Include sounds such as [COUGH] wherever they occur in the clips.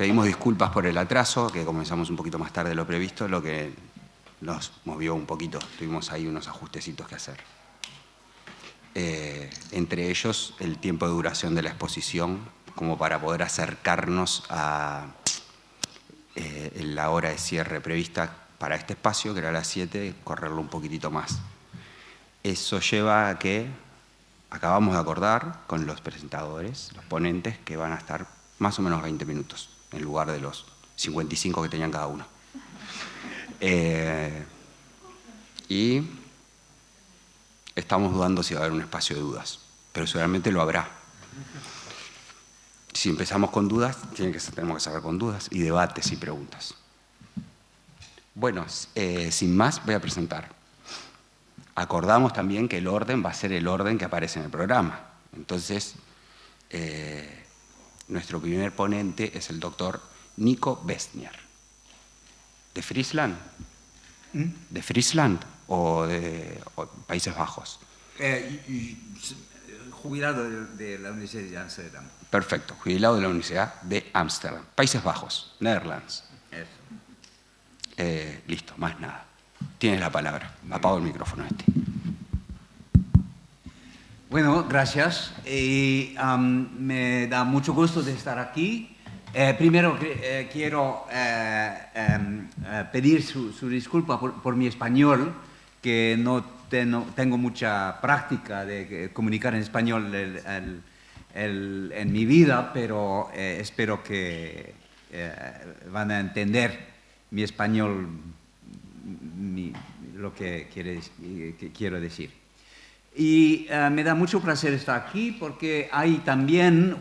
pedimos disculpas por el atraso, que comenzamos un poquito más tarde de lo previsto, lo que nos movió un poquito. Tuvimos ahí unos ajustecitos que hacer. Eh, entre ellos, el tiempo de duración de la exposición, como para poder acercarnos a eh, la hora de cierre prevista para este espacio, que era las 7, correrlo un poquitito más. Eso lleva a que acabamos de acordar con los presentadores, los ponentes, que van a estar más o menos 20 minutos, en lugar de los 55 que tenían cada uno. [LAUGHS] Eh, y estamos dudando si va a haber un espacio de dudas, pero seguramente lo habrá. Si empezamos con dudas, que, tenemos que saber con dudas y debates y preguntas. Bueno, eh, sin más voy a presentar. Acordamos también que el orden va a ser el orden que aparece en el programa. Entonces, eh, nuestro primer ponente es el doctor Nico Bestnier. ¿De Friesland? ¿Mm? ¿De Friesland o de Países Bajos? Eh, jubilado de, la Universidad de Amsterdam. Perfecto, jubilado de la Universidad de Amsterdam. Países Bajos, Netherlands. Eh, listo, más nada. Tienes la palabra. Apago el micrófono este. Bueno, gracias. me da mucho gusto de estar aquí. Eh, primero eh, quiero eh, em, pedir su, disculpa por, mi español, que no tengo mucha práctica de comunicar en español en mi vida, pero espero que van a entender mi español, lo que, quiero decir. Y me da mucho placer estar aquí porque hay también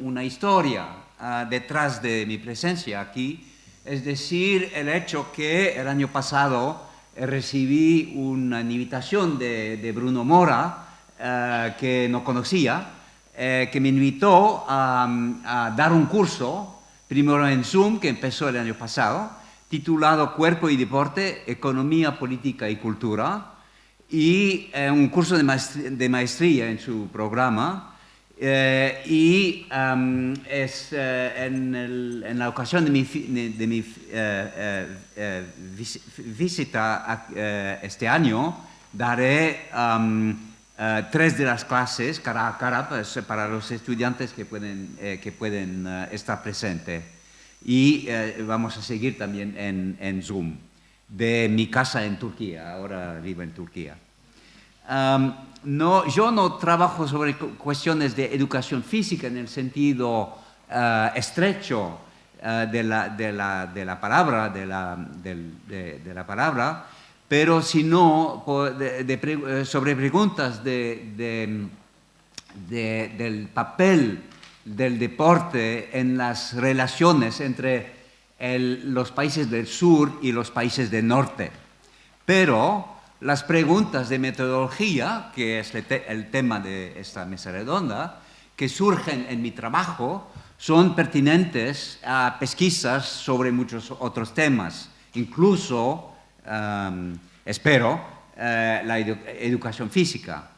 una historia Ah, detrás de mi presencia aquí, es decir, el hecho que el año pasado recibí una invitación de, Bruno Mora, eh, que no conocía, eh, que me invitó a, dar un curso, primero en Zoom, que empezó el año pasado, titulado Cuerpo y Deporte, Economía, Política y Cultura, y eh, un curso de maestría en su programa, eh, y es eh, en, la ocasión de mi, de mi eh, visita este año, daré tres de las clases cara a cara pues, para los estudiantes que pueden, que pueden estar presentes. Y vamos a seguir también en, en, Zoom, de mi casa en Turquía, ahora vivo en Turquía. No, yo no trabajo sobre cuestiones de educación física en el sentido eh, estrecho eh, de, la, de, la, de, la, palabra, de la, de, la palabra, pero sino eh, sobre preguntas del papel del deporte en las relaciones entre los países del sur y los países del norte. Pero las preguntas de metodología, que es el tema de esta mesa redonda, que surgen en mi trabajo, son pertinentes a pesquisas sobre muchos otros temas, incluso, espero, eh, la educación física.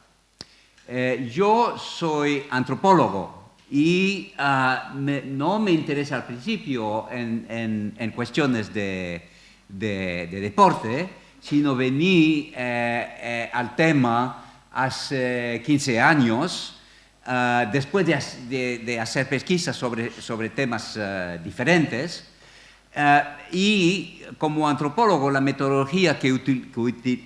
Eh, yo soy antropólogo y ah, no me interesa al principio en, cuestiones de deporte, sino vení eh, eh, al tema hace 15 años, eh, después de, hacer pesquisas sobre, sobre temas diferentes, y como antropólogo la metodología que,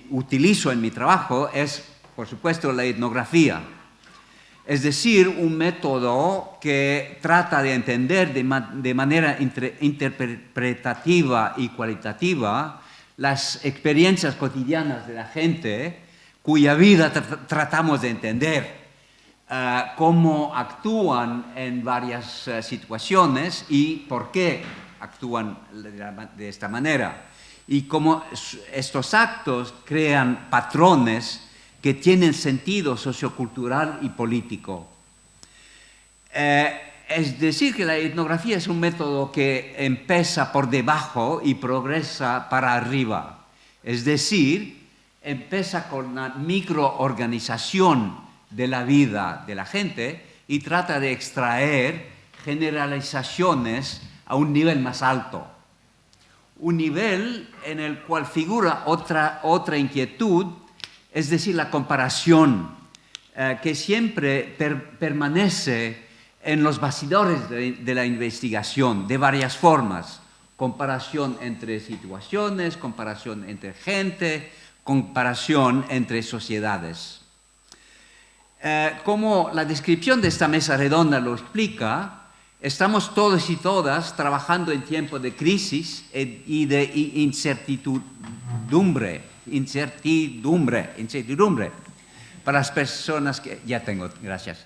utilizo en mi trabajo es, por supuesto, la etnografía. Es decir, un método que trata de entender de, manera interpretativa y cualitativa las experiencias cotidianas de la gente cuya vida tratamos de entender, eh, cómo actúan en varias eh, situaciones y por qué actúan de, esta manera. Y cómo estos actos crean patrones que tienen sentido sociocultural y político. Eh, es decir, que la etnografía es un método que empieza por debajo y progresa para arriba. Es decir, empieza con una microorganización de la vida de la gente y trata de extraer generalizaciones a un nivel más alto. Un nivel en el cual figura otra, otra inquietud, es decir, la comparación, eh, que siempre permanece en los bastidores de, la investigación de varias formas. Comparación entre situaciones, comparación entre gente, comparación entre sociedades. Eh, como la descripción de esta mesa redonda lo explica, estamos todos y todas trabajando en tiempos de crisis y de incertidumbre, incertidumbre, incertidumbre. Para las personas que... Ya tengo, gracias.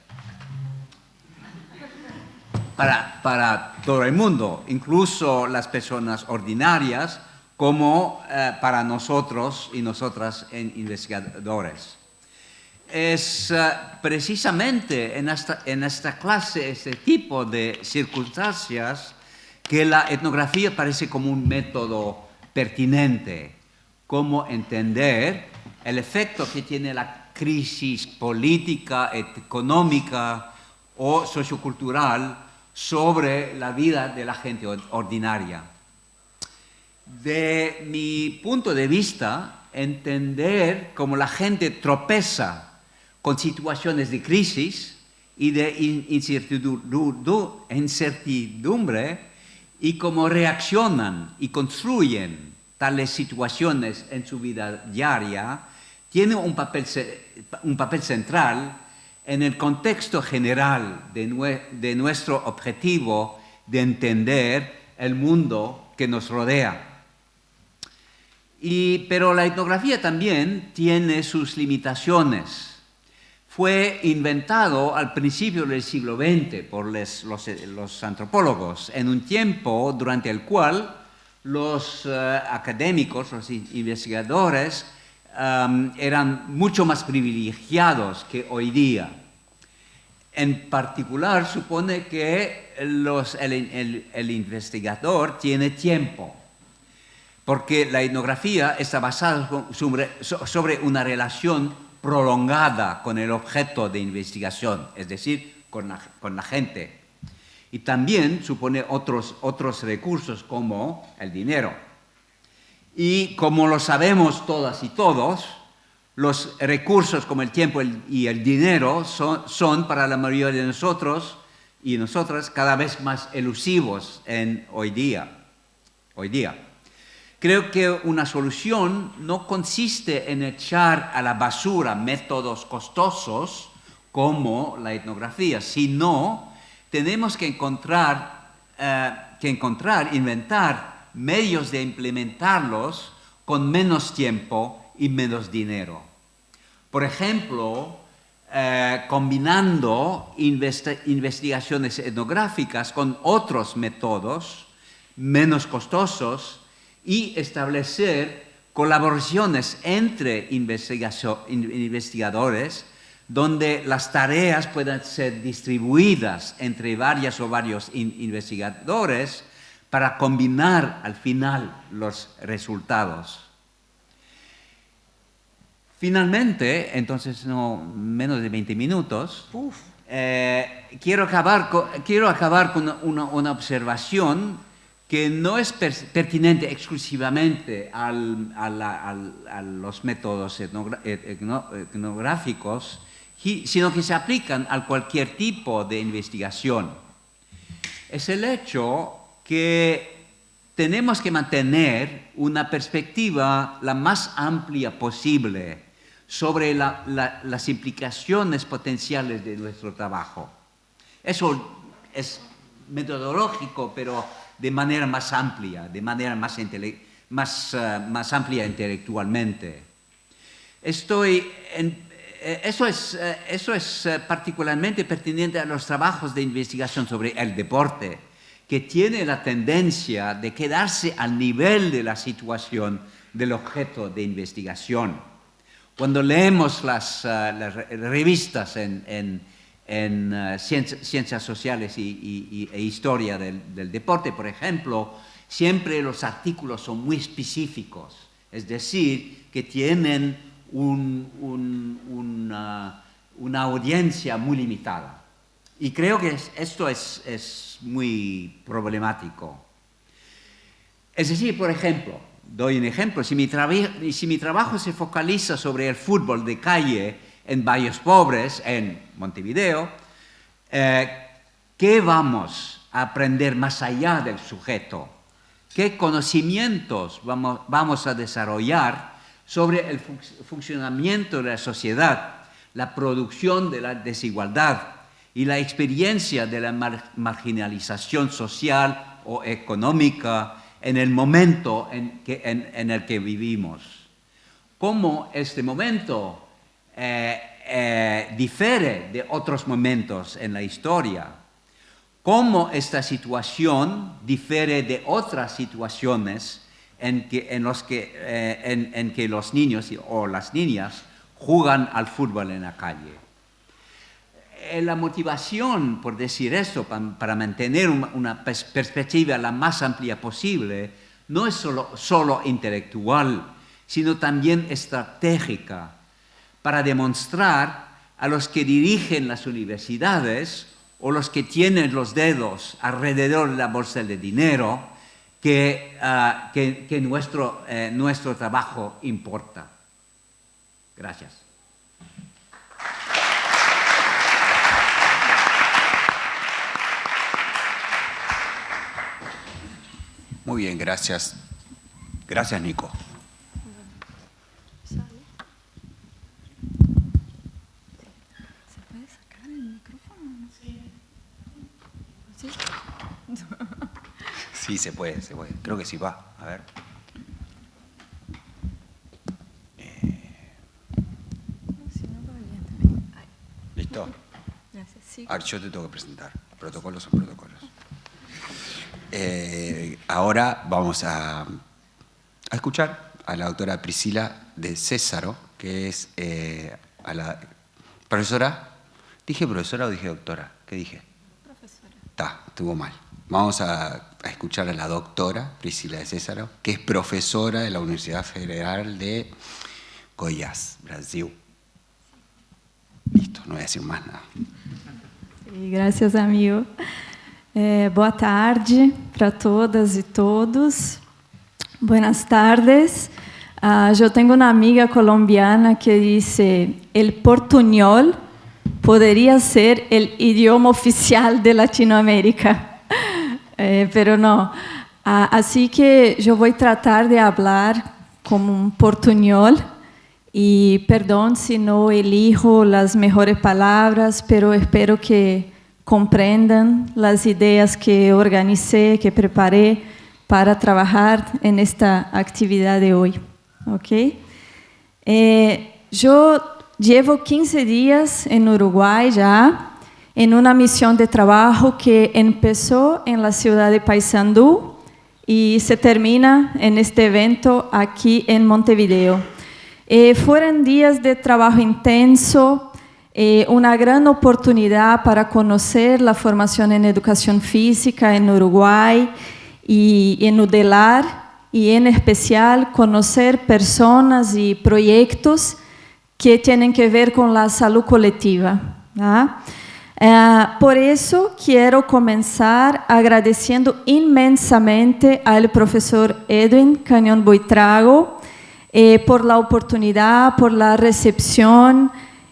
Para, para todo el mundo, incluso las personas ordinarias, como eh, para nosotros y nosotras investigadores. Es eh, precisamente en esta, en esta clase, este tipo de circunstancias, que la etnografía parece como un método pertinente, como entender el efecto que tiene la crisis política, económica o sociocultural sobre la vida de la gente ordinaria. De mi punto de vista, entender cómo la gente tropeza con situaciones de crisis y de incertidumbre y cómo reaccionan y construyen tales situaciones en su vida diaria, tiene un papel, un papel central en el contexto general de, nuestro objetivo de entender el mundo que nos rodea. Y, pero la etnografía también tiene sus limitaciones fue inventado al principio del siglo XX por los, antropólogos, en un tiempo durante el cual los eh, académicos, los investigadores, eran mucho más privilegiados que hoy día. En particular, supone que el, investigador tiene tiempo, porque la etnografía está basada sobre una relación prolongada con el objeto de investigación, es decir, con la, gente. Y también supone otros, otros recursos como el dinero. Y como lo sabemos todas y todos, los recursos como el tiempo y el dinero son, son para la mayoría de nosotros y nosotras cada vez más elusivos en hoy día. Hoy día. Creo que una solución no consiste en echar a la basura métodos costosos como la etnografía, sino tenemos que encontrar, eh, que encontrar, inventar medios de implementarlos con menos tiempo y menos dinero. Por ejemplo, eh, combinando investigaciones etnográficas con otros métodos menos costosos y establecer colaboraciones entre investigadores donde las tareas puedan ser distribuidas entre varias o varios investigadores para combinar al final los resultados. Finalmente, entonces no menos de 20 minutos, eh, quiero, acabar con, quiero acabar con una observación que no es pertinente exclusivamente a los métodos etnográficos, sino que se aplican a cualquier tipo de investigación. Es el hecho que tenemos que mantener una perspectiva la más amplia posible sobre las implicaciones potenciales de nuestro trabajo. Eso es metodológico, pero de manera más amplia, de manera más, más, eh, más amplia intelectualmente. Estoy eh, eso es, eh, eso es particularmente pertinente a los trabajos de investigación sobre el deporte, que tiene la tendencia de quedarse al nivel de la situación del objeto de investigación. Cuando leemos las, las revistas en, en en eh, ciencias, sociales y, e historia del, deporte, por ejemplo, siempre los artículos son muy específicos, es decir, que tienen una, audiencia muy limitada. Y creo que esto es, es muy problemático. Es decir, por ejemplo, doy un ejemplo, si mi, si mi trabajo se focaliza sobre el fútbol de calle en Valles Pobres, en Montevideo, eh, ¿qué vamos a aprender más allá del sujeto? ¿Qué conocimientos vamos, vamos a desarrollar sobre el funcionamiento de la sociedad, la producción de la desigualdad y la experiencia de la marginalización social o económica en el momento en, el que vivimos. Cómo este momento eh, eh, difiere de otros momentos en la historia. Cómo esta situación difiere de otras situaciones en que, los que, eh, en que los niños o las niñas juegan al fútbol en la calle. Eh, la motivación, por decir esto, para, mantener una perspectiva la más amplia posible, no es solo, solo intelectual, sino también estratégica, para demostrar a los que dirigen las universidades o los que tienen los dedos alrededor de la bolsa de dinero, que, ah, que, nuestro, eh, nuestro trabajo importa. Gracias. Muy bien, gracias. Gracias, Nico. ¿Se puede sacar el micrófono? Sí. Sí, se puede, se puede. Creo que sí va. A ver. Eh. ¿Listo? Gracias. A ver, yo te tengo que presentar. Protocolos son protocolos. Eh, ahora vamos a, escuchar a la doctora Priscila de Césaro, que es eh, a la profesora. ¿Dije profesora o dije doctora? ¿Qué dije? Profesora. Está, estuvo mal. Vamos a, escuchar a la doctora Priscila de Césaro, que es profesora de la Universidad Federal de Goiás, Brasil. Listo, no voy a decir más nada. gracias, amigo. É, boa tarde para todas e todos. Buenas tardes. Uh, eu tenho uma amiga colombiana que disse: "El portuñol poderia ser o idioma oficial de Latinoamérica, eh, pero não. Uh, assim que eu vou tratar de falar como um portuñol e perdão se não elijo as melhores palavras, pero espero que comprendan las ideas que organicé, que preparé para trabajar en esta actividad de hoy. ¿okay? Eh, yo llevo 15 días en Uruguay ya, en una misión de trabajo que empezó en la ciudad de Paysandú y se termina en este evento aquí en Montevideo. Eh, fueron días de trabajo intenso, eh, una gran oportunidad para conocer la formación en educación física en Uruguay y en UDELAR y en especial conocer personas y proyectos que tienen que ver con la salud colectiva. Eh, por eso quiero comenzar agradeciendo inmensamente al profesor Edwin Cañón Boitrago eh, por la oportunidad, por la recepción,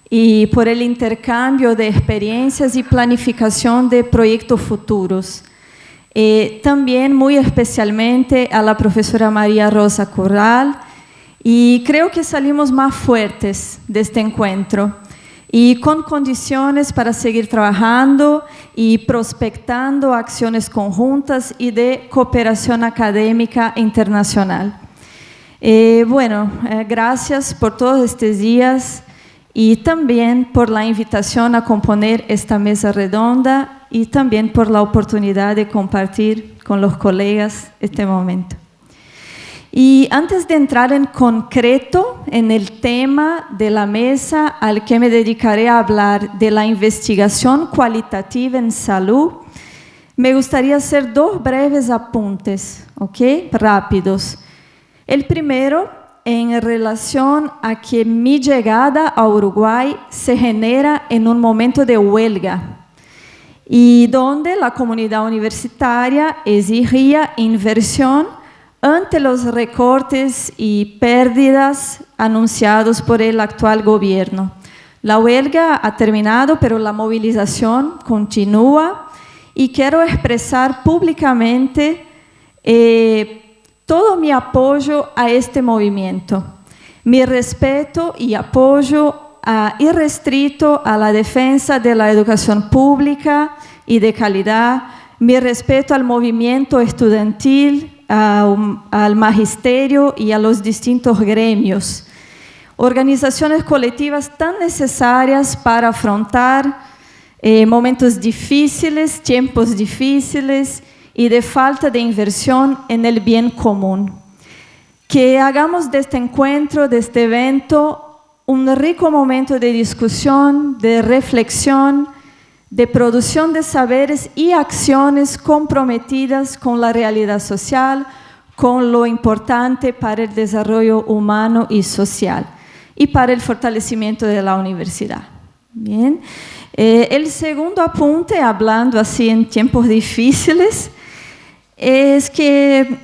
y por el intercambio de experiencias y planificación de proyectos futuros. Eh, también muy especialmente a la profesora María Rosa Corral y creo que salimos más fuertes de este encuentro y con condiciones para seguir trabajando y prospectando acciones conjuntas y de cooperación académica internacional. Eh, bueno, eh, gracias por todos estos días y también por la invitación a componer esta mesa redonda y también por la oportunidad de compartir con los colegas este momento. Y antes de entrar en concreto en el tema de la mesa al que me dedicaré a hablar de la investigación cualitativa en salud, me gustaría hacer dos breves apuntes, ¿ok? Rápidos. El primero en relación a que mi llegada a Uruguay se genera en un momento de huelga. y donde la comunidad universitaria exigía inversión ante los recortes y pérdidas anunciados por el actual gobierno. La huelga ha terminado, pero la movilización continúa y quiero expresar públicamente eh, todo mi apoyo a este movimiento, mi respeto y apoyo a, irrestrito a la defensa de la educación pública y de calidad, mi respeto al movimiento estudiantil, al magisterio y a los distintos gremios. Organizaciones colectivas tan necesarias para afrontar eh, momentos difíciles, tiempos difíciles y de falta de inversión en el bien común. Que hagamos de este encuentro, de este evento, un rico momento de discusión, de reflexión, de producción de saberes y acciones comprometidas con la realidad social, con lo importante para el desarrollo humano y social y para el fortalecimiento de la universidad. Bien. Eh, el segundo apunte, hablando así en tiempos difíciles, es que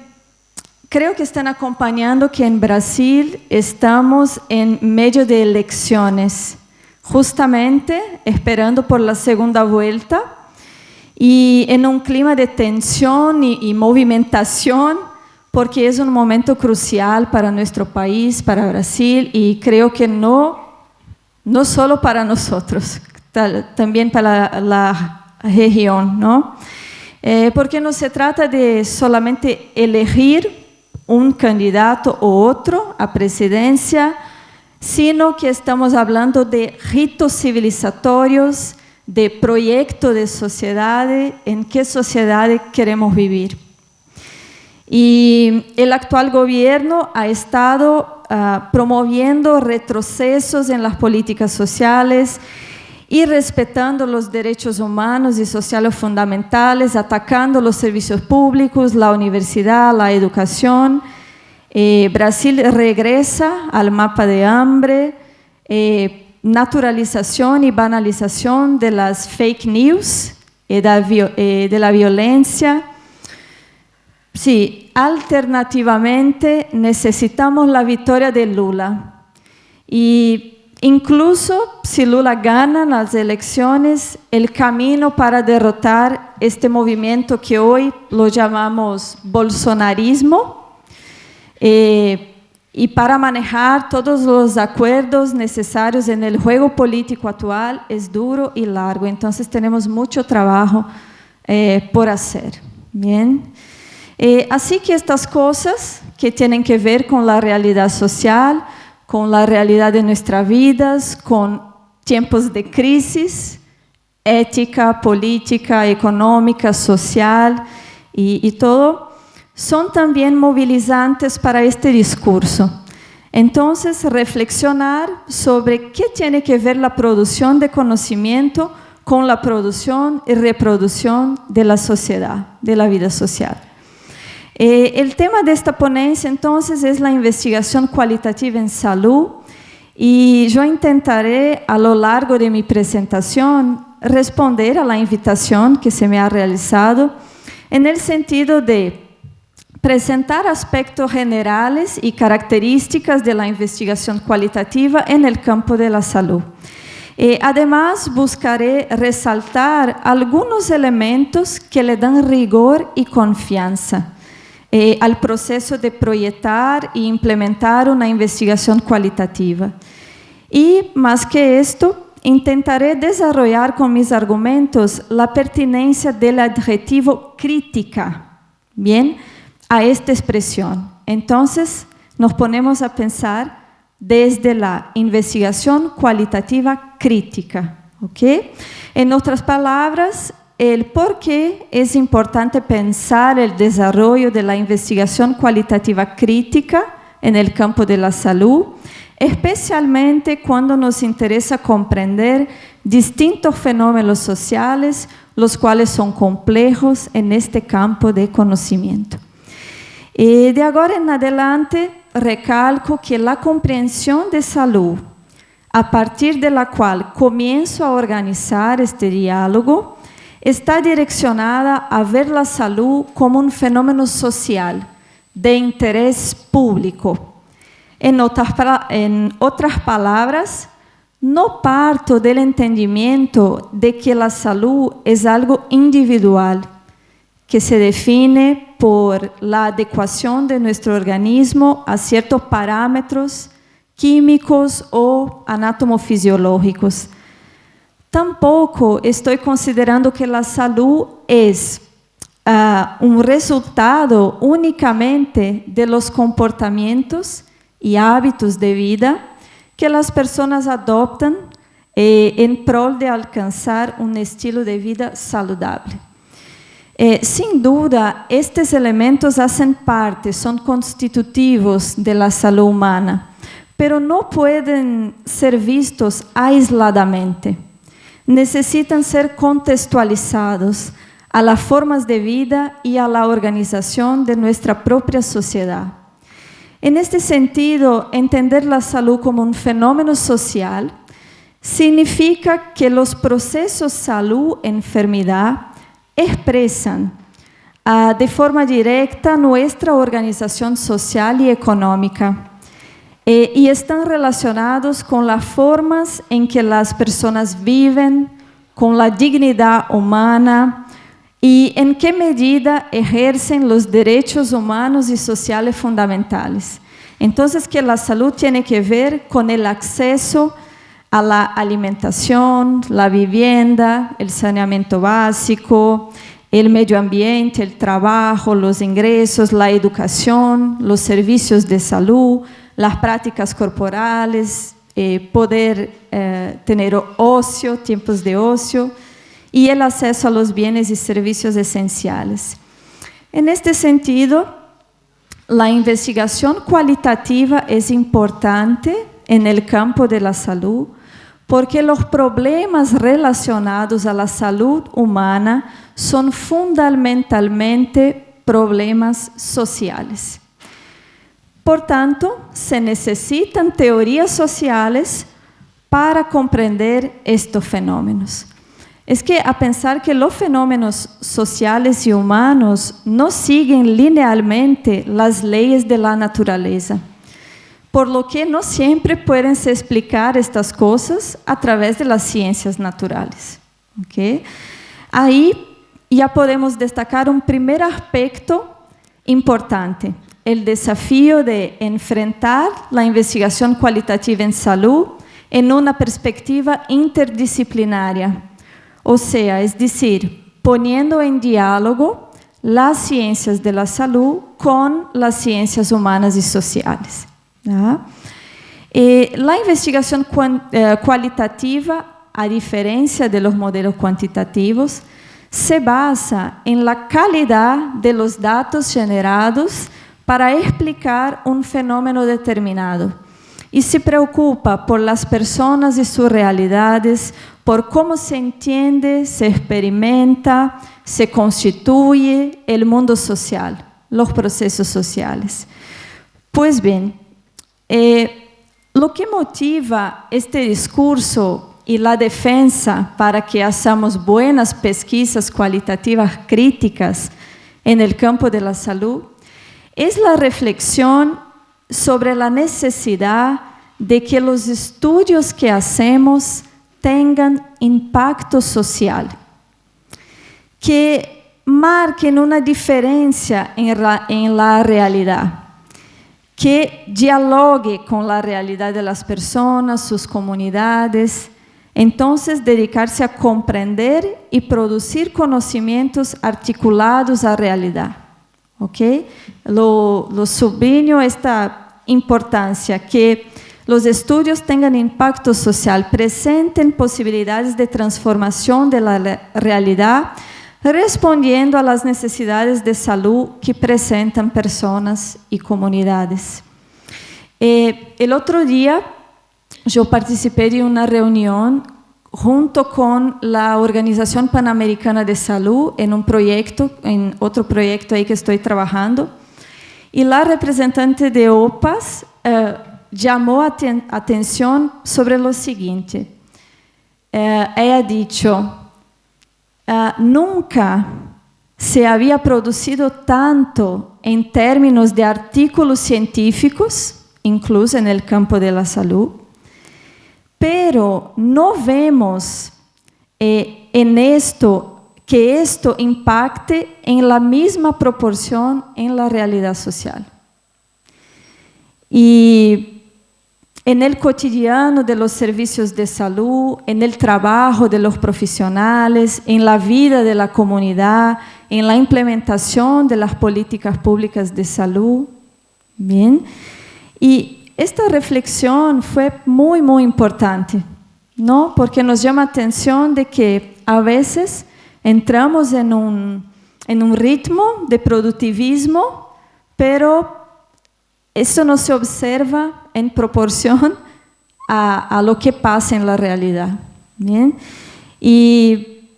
creo que están acompañando que en Brasil estamos en medio de elecciones justamente esperando por la segunda vuelta y en un clima de tensión y, movimentación, porque es un momento crucial para nuestro país, para Brasil, y creo que no, no solo para nosotros, también para la, región, ¿no? Eh, porque no se trata de solamente elegir un candidato u otro a presidencia, sino que estamos hablando de ritos civilizatorios, de proyecto de sociedad, en qué sociedad queremos vivir. Y el actual gobierno ha estado uh, promoviendo retrocesos en las políticas sociales y respetando los derechos humanos y sociales fundamentales, atacando los servicios públicos, la universidad, la educación, eh, Brasil regresa al mapa de hambre, eh, naturalización y banalización de las fake news y eh, de la violencia. Sí, alternativamente necesitamos la victoria de Lula. Y incluso si Lula gana las elecciones, el camino para derrotar este movimiento que hoy lo llamamos bolsonarismo, eh, y para manejar todos los acuerdos necesarios en el juego político actual es duro y largo, entonces tenemos mucho trabajo eh, por hacer. Bien. Eh, así que estas cosas que tienen que ver con la realidad social, con la realidad de nuestras vidas, con tiempos de crisis, ética, política, económica, social y, y todo, son también movilizantes para este discurso. Entonces, reflexionar sobre qué tiene que ver la producción de conocimiento con la producción y reproducción de la sociedad, de la vida social. Eh, el tema de esta ponencia entonces es la investigación cualitativa en salud y yo intentaré a lo largo de mi presentación responder a la invitación que se me ha realizado en el sentido de presentar aspectos generales y características de la investigación cualitativa en el campo de la salud. Eh, además, buscaré resaltar algunos elementos que le dan rigor y confianza eh, al proceso de proyectar e implementar una investigación cualitativa. Y, más que esto, intentaré desarrollar con mis argumentos la pertinencia del adjetivo crítica. Bien, a esta expresión. Entonces, nos ponemos a pensar desde la investigación cualitativa crítica. En otras palabras, el por qué es importante pensar el desarrollo de la investigación cualitativa crítica en el campo de la salud, especialmente cuando nos interesa comprender distintos fenómenos sociales, los cuales son complejos en este campo de conocimiento. E de agora em adelante, recalco que a compreensão de saúde, a partir de la qual começo a organizar este diálogo, está direccionada a ver la salud como un fenómeno social de interés público. En otras, en otras palabras, no parto del entendimiento de que la salud es algo individual, que se define por la adecuación de nuestro organismo a ciertos parámetros químicos o anatomofisiológicos. Tampoco estoy considerando que la salud es uh, un resultado únicamente de los comportamientos y hábitos de vida que las personas adoptan eh, en prol de alcanzar un estilo de vida saludable. Eh, sin duda, estos elementos hacen parte, son constitutivos de la salud humana, pero no pueden ser vistos aisladamente. Necesitan ser contextualizados a las formas de vida y a la organización de nuestra propia sociedad. En este sentido, entender la salud como un fenómeno social significa que los procesos salud-enfermedad expresan uh, de forma directa nuestra organización social y económica eh, y están relacionados con las formas en que las personas viven, con la dignidad humana y en qué medida ejercen los derechos humanos y sociales fundamentales. Entonces, que la salud tiene que ver con el acceso a la alimentación, la vivienda, el saneamiento básico, el medio ambiente, el trabajo, los ingresos, la educación, los servicios de salud, las prácticas corporales, eh, poder eh, tener ocio, tiempos de ocio, y el acceso a los bienes y servicios esenciales. En este sentido, la investigación cualitativa es importante en el campo de la salud porque los problemas relacionados a la salud humana son fundamentalmente problemas sociales. Por tanto, se necesitan teorías sociales para comprender estos fenómenos es que a pensar que los fenómenos sociales y humanos no siguen linealmente las leyes de la naturaleza, por lo que no siempre pueden se explicar estas cosas a través de las ciencias naturales. ¿okay? Ahí ya podemos destacar un primer aspecto importante, el desafío de enfrentar la investigación cualitativa en salud en una perspectiva interdisciplinaria o sea, es decir, poniendo en diálogo las ciencias de la salud con las ciencias humanas y sociales. Eh, la investigación eh, cualitativa, a diferencia de los modelos cuantitativos, se basa en la calidad de los datos generados para explicar un fenómeno determinado y se preocupa por las personas y sus realidades, por cómo se entiende, se experimenta, se constituye el mundo social, los procesos sociales. Pues bien, eh, lo que motiva este discurso y la defensa para que hagamos buenas pesquisas cualitativas críticas en el campo de la salud es la reflexión sobre la necesidad de que los estudios que hacemos tengan impacto social, que marquen una diferencia en la, en la realidad, que dialogue con la realidad de las personas, sus comunidades, entonces dedicarse a comprender y producir conocimientos articulados à realidade. ¿Ok? Lo, lo esta importância que los estudios tengan impacto social, presenten posibilidades de transformación de la realidad, respondiendo a las necesidades de salud que presentan personas y comunidades. Eh, el otro día yo participé de una reunión junto con la Organización Panamericana de Salud en un proyecto, en otro proyecto ahí que estoy trabajando, y la representante de OPAS eh, llamó atención sobre lo siguiente. Eh, ella ha dicho, uh, nunca se había producido tanto en términos de artículos científicos, incluso en el campo de la salud, pero no vemos eh, en esto que esto impacte en la misma proporción en la realidad social. Y en el cotidiano de los servicios de salud, en el trabajo de los profesionales, en la vida de la comunidad, en la implementación de las políticas públicas de salud. Bien. Y esta reflexión fue muy, muy importante, ¿no? Porque nos llama atención de que a veces entramos en un, en un ritmo de productivismo, pero eso no se observa en proporción a, lo que pasa en la realidad. ¿bien? Y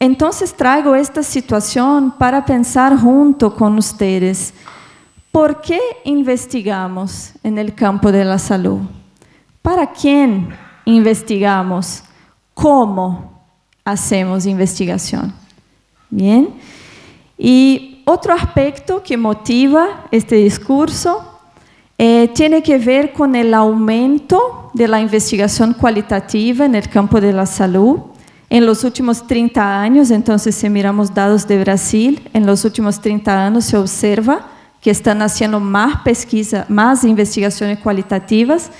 entonces traigo esta situación para pensar junto con ustedes. ¿Por qué investigamos en el campo de la salud? ¿Para quién investigamos? ¿Cómo? hacemos investigación. Bien. Y otro aspecto que motiva este discurso eh, tiene que ver con el aumento de la investigación cualitativa en el campo de la salud. En los últimos 30 años, entonces si miramos datos de Brasil, en los últimos 30 años se observa que están haciendo más pesquisa, más investigaciones cualitativas,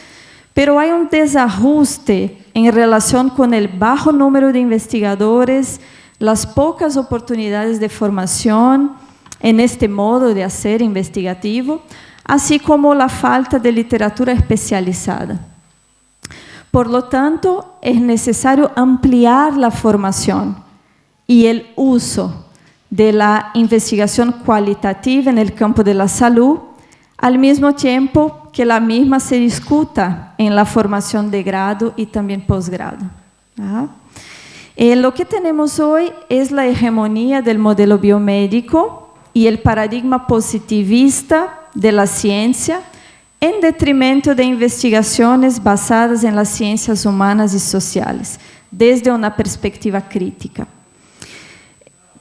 pero hay un desajuste en relación con el bajo número de investigadores, las pocas oportunidades de formación en este modo de hacer investigativo, así como la falta de literatura especializada. Por lo tanto, es necesario ampliar la formación y el uso de la investigación cualitativa en el campo de la salud, al mismo tiempo que la misma se discuta en la formación de grado y también posgrado. Eh, lo que tenemos hoy es la hegemonía del modelo biomédico y el paradigma positivista de la ciencia en detrimento de investigaciones basadas en las ciencias humanas y sociales, desde una perspectiva crítica.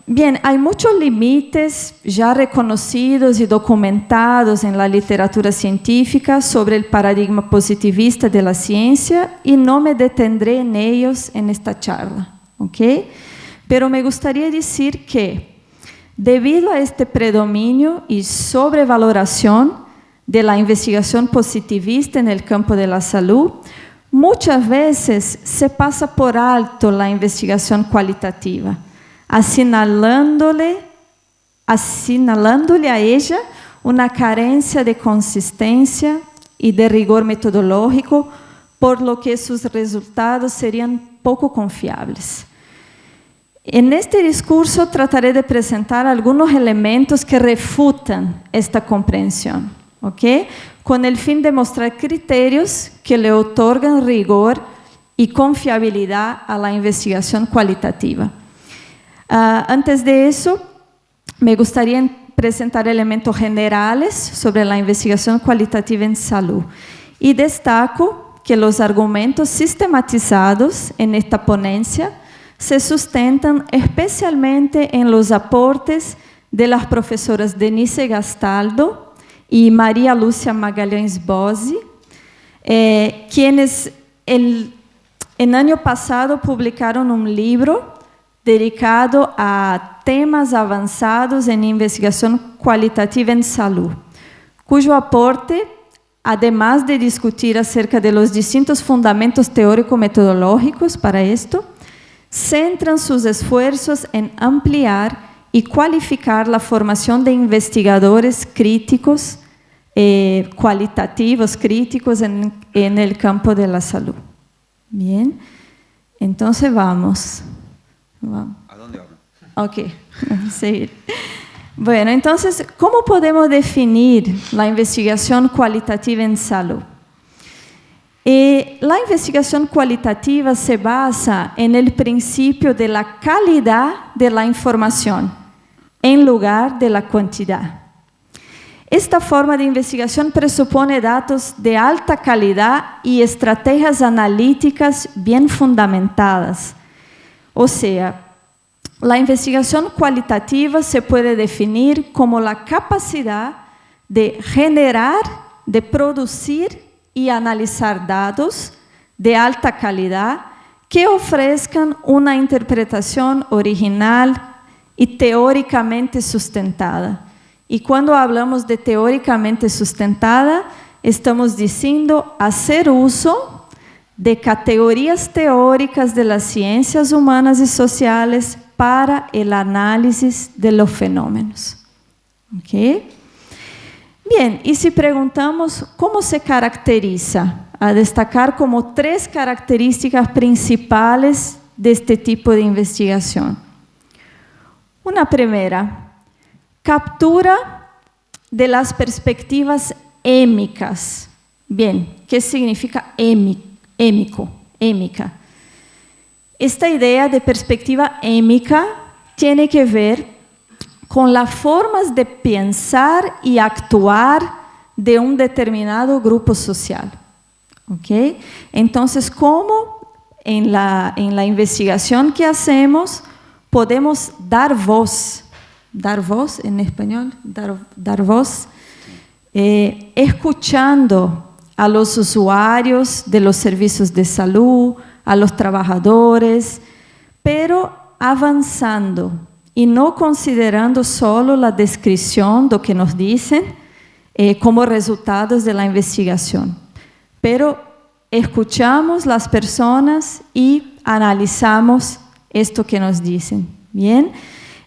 Bien, hay muchos límites ya reconocidos y documentados en la literatura científica sobre el paradigma positivista de la ciencia y no me detendré en ellos en esta charla, ¿ok? Pero me gustaría decir que debido a este predominio y sobrevaloración de la investigación positivista en el campo de la salud, muchas veces se pasa por alto la investigación cualitativa assinalándole a ella uma carência de consistência e de rigor metodológico, por lo que seus resultados seriam pouco confiáveis. En este discurso trataré de apresentar algunos elementos que refutan esta comprensión, ¿ok? Con el fin de mostrar criterios que le otorgan rigor y confiabilidad a la investigación cualitativa. Uh, antes de eso, me gustaría presentar elementos generales sobre la investigación cualitativa en salud. Y destaco que los argumentos sistematizados en esta ponencia se sustentan especialmente en los aportes de las profesoras Denise Gastaldo y María Lucia Magalhães Bose, eh, quienes el, el año pasado publicaron un libro dedicado a temas avançados em investigação qualitativa em saúde, cujo aporte, además de discutir acerca de los distintos fundamentos teórico-metodológicos para esto, centran sus esfuerzos en ampliar y cualificar la formación de investigadores críticos, eh, cualitativos críticos en, en el campo de la salud. Bien, entonces vamos. ¿A dónde vamos? Ok, [LAUGHS] sí. Bueno, entonces, ¿cómo podemos definir la investigación cualitativa en salud? Eh, la investigación cualitativa se basa en el principio de la calidad de la información en lugar de la cantidad. Esta forma de investigación presupone datos de alta calidad y estrategias analíticas bien fundamentadas, ou seja, la investigación cualitativa se puede definir como la capacidad de generar, de producir y analizar datos de alta calidad que ofrezcan una interpretación original y teóricamente sustentada. Y cuando hablamos de teóricamente sustentada, estamos diciendo hacer uso de categorías teóricas de las ciencias humanas y sociales para el análisis de los fenómenos. ¿Okay? Bien, y si preguntamos cómo se caracteriza, a destacar como tres características principales de este tipo de investigación. Una primera, captura de las perspectivas émicas. Bien, ¿qué significa émico? Émica. Esta idea de perspectiva émica tiene que ver con las formas de pensar y actuar de un determinado grupo social. ¿ok? Entonces, ¿cómo en la, en la investigación que hacemos podemos dar voz? Dar voz en español, dar voz, eh, escuchando a los usuarios de los servicios de salud, a los trabajadores, pero avanzando y no considerando solo la descripción de lo que nos dicen eh, como resultados de la investigación, pero escuchamos las personas y analizamos esto que nos dicen. Bien,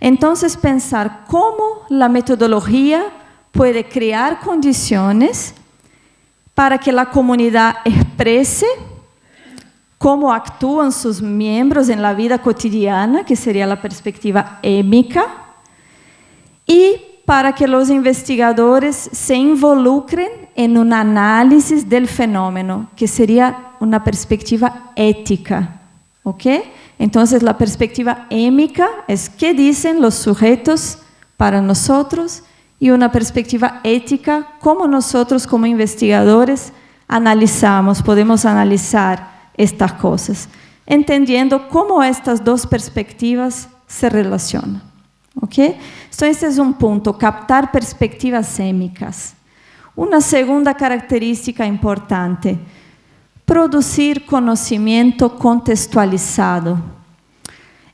entonces pensar cómo la metodología puede crear condiciones para que la comunidad exprese cómo actúan sus miembros en la vida cotidiana, que sería la perspectiva émica, y para que los investigadores se involucren en un análisis del fenómeno, que sería una perspectiva ética. ¿Ok? Entonces, la perspectiva émica es qué dicen los sujetos para nosotros y una perspectiva ética, cómo nosotros como investigadores analizamos, podemos analizar estas cosas, entendiendo cómo estas dos perspectivas se relacionan. ¿Ok? Entonces, ese es un punto, captar perspectivas sémicas. Una segunda característica importante, producir conocimiento contextualizado.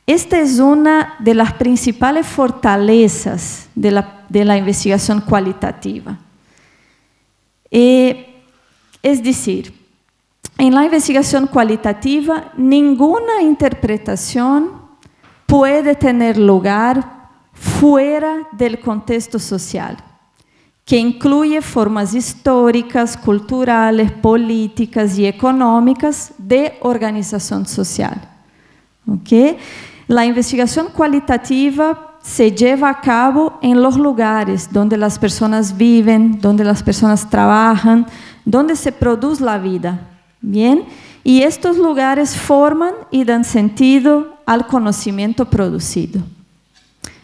Esta es una de las principales fortalezas de la, de la investigación cualitativa. Eh, es decir, en la investigación cualitativa, ninguna interpretación puede tener lugar fuera del contexto social, que incluye formas históricas, culturales, políticas y económicas de organización social. ¿Okay? La investigación cualitativa se lleva a cabo en los lugares donde las personas viven, donde las personas trabajan, donde se produce la vida, Bien, y estos lugares forman y dan sentido al conocimiento producido.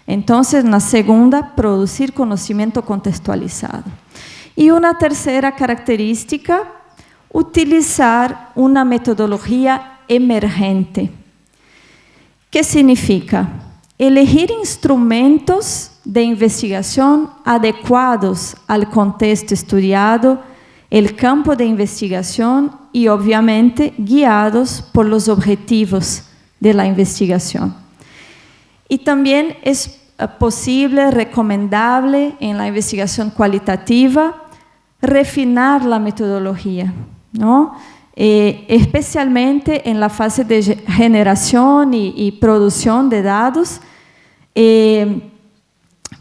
Entonces, la segunda, producir conocimiento contextualizado. Y una tercera característica, utilizar una metodología emergente. ¿Qué significa? Elegir instrumentos de investigación adecuados al contexto estudiado, el campo de investigación y obviamente guiados por los objetivos de la investigación. Y también es eh, posible, recomendable en la investigación cualitativa refinar la metodología, ¿no? Eh, especialmente en la fase de generación y, producción de datos, eh,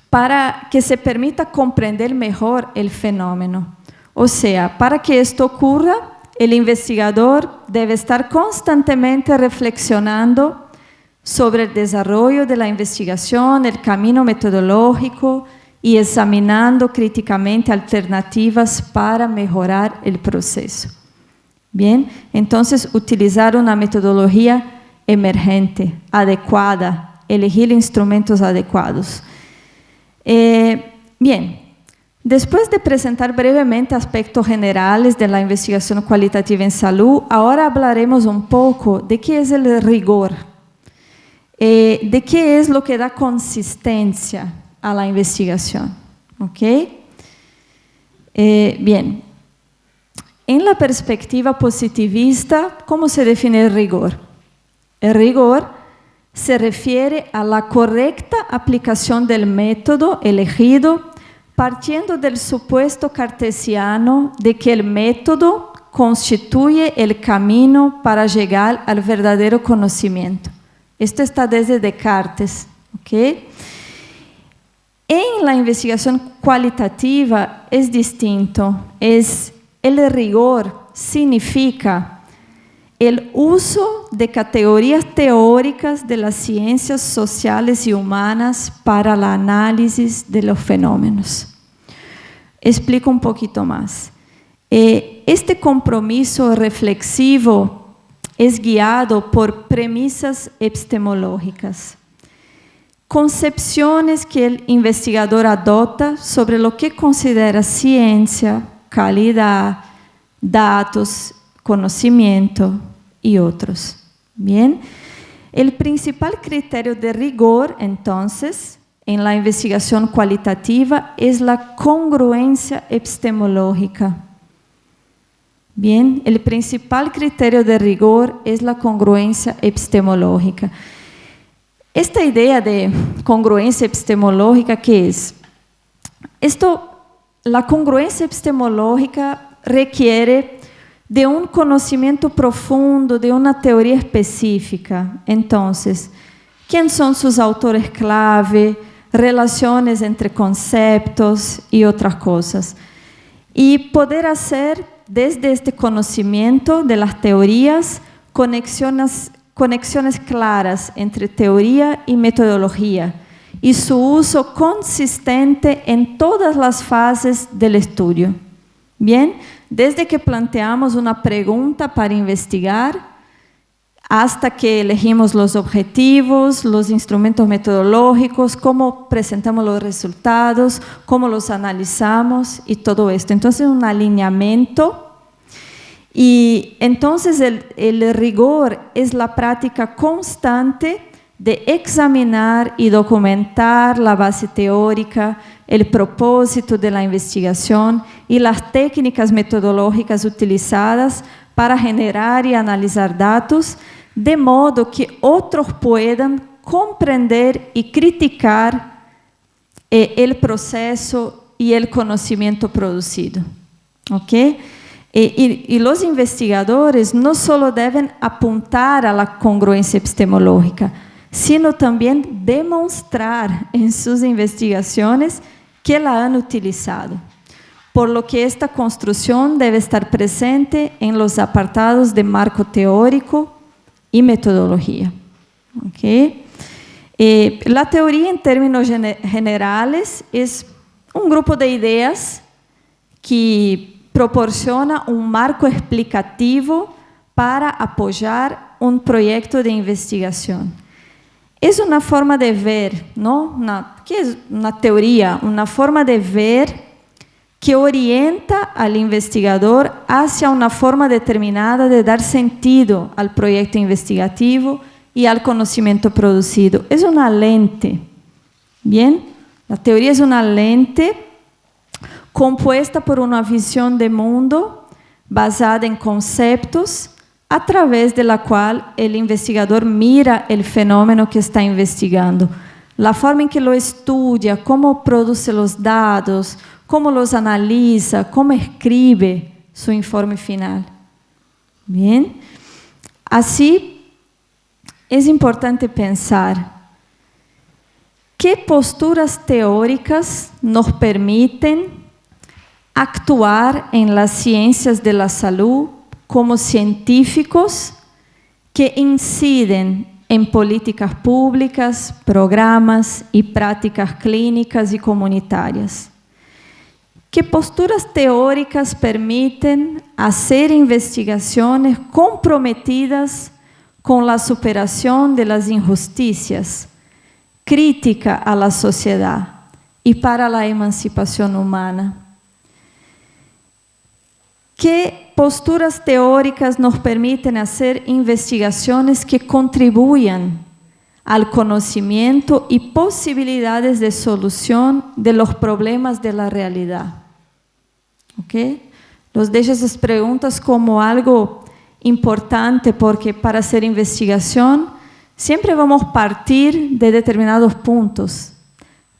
para que se permita comprender mejor el fenómeno. O sea, para que esto ocurra, el investigador debe estar constantemente reflexionando sobre el desarrollo de la investigación, el camino metodológico y examinando críticamente alternativas para mejorar el proceso. Bien, entonces utilizar una metodología emergente, adecuada, elegir instrumentos adecuados. Eh, bien, Después de presentar brevemente aspectos generales de la investigación cualitativa en salud, ahora hablaremos un poco de qué es el rigor. eh, de qué es lo que da consistencia a la investigación. ¿Ok? Eh, bien, en la perspectiva positivista, ¿cómo se define el rigor? El rigor se refiere a la correcta aplicación del método elegido partiendo del supuesto cartesiano de que el método constituye el camino para llegar al verdadero conocimiento. Esto está desde Descartes. ¿okay? En la investigación cualitativa es distinto, es el rigor significa el uso de categorías teóricas de las ciencias sociales y humanas para el análisis de los fenómenos. Explico un poquito más. Eh, este compromiso reflexivo es guiado por premisas epistemológicas, concepciones que el investigador adopta sobre lo que considera ciencia, calidad, datos conocimiento y otros. Bien, el principal criterio de rigor, entonces, en la investigación cualitativa es la congruencia epistemológica. Bien, el principal criterio de rigor es la congruencia epistemológica. Esta idea de congruencia epistemológica, ¿qué es? Esto, la congruencia epistemológica requiere de un conocimiento profundo de una teoría específica. Entonces, ¿quién son sus autores clave? Relaciones entre conceptos y otras cosas. Y poder hacer desde este conocimiento de las teorías conexiones, conexiones claras entre teoría y metodología y su uso consistente en todas las fases del estudio. Bien, desde que planteamos una pregunta para investigar hasta que elegimos los objetivos, los instrumentos metodológicos, cómo presentamos los resultados, cómo los analizamos y todo esto. Entonces, un alineamiento. Y entonces el, el rigor es la práctica constante de examinar y documentar la base teórica, el propósito de la investigación y las técnicas metodológicas utilizadas para generar y analizar datos, de modo que otros puedan comprender y criticar eh, el proceso y el conocimiento producido. Eh, y, y, los investigadores no solo deben apuntar a la congruencia epistemológica, sino también demostrar en sus investigaciones que la han utilizado, por lo que esta construcción debe estar presente en los apartados de marco teórico y metodología. ¿Okay? Eh, la teoría en términos generales es un grupo de ideas que proporciona un marco explicativo para apoyar un proyecto de investigación. Es una forma de ver, ¿no? Una, ¿Qué es una teoría? Una forma de ver que orienta al investigador hacia una forma determinada de dar sentido al proyecto investigativo y al conocimiento producido. Es una lente, ¿bien? La teoría es una lente compuesta por una visión de mundo basada en conceptos a través de la cual el investigador mira el fenómeno que está investigando. La forma en que lo estudia, cómo produce los datos, cómo los analiza, cómo escribe su informe final. Bien, así es importante pensar qué posturas teóricas nos permiten actuar en las ciencias de la salud como científicos que inciden en políticas públicas, programas y prácticas clínicas y comunitarias. ¿Qué posturas teóricas permiten hacer investigaciones comprometidas con la superación de las injusticias, crítica a la sociedad y para la emancipación humana. ¿Qué posturas teóricas nos permiten hacer investigaciones que contribuyan al conocimiento y posibilidades de solución de los problemas de la realidad. ¿Ok? Los dejo esas preguntas como algo importante porque para hacer investigación siempre vamos a partir de determinados puntos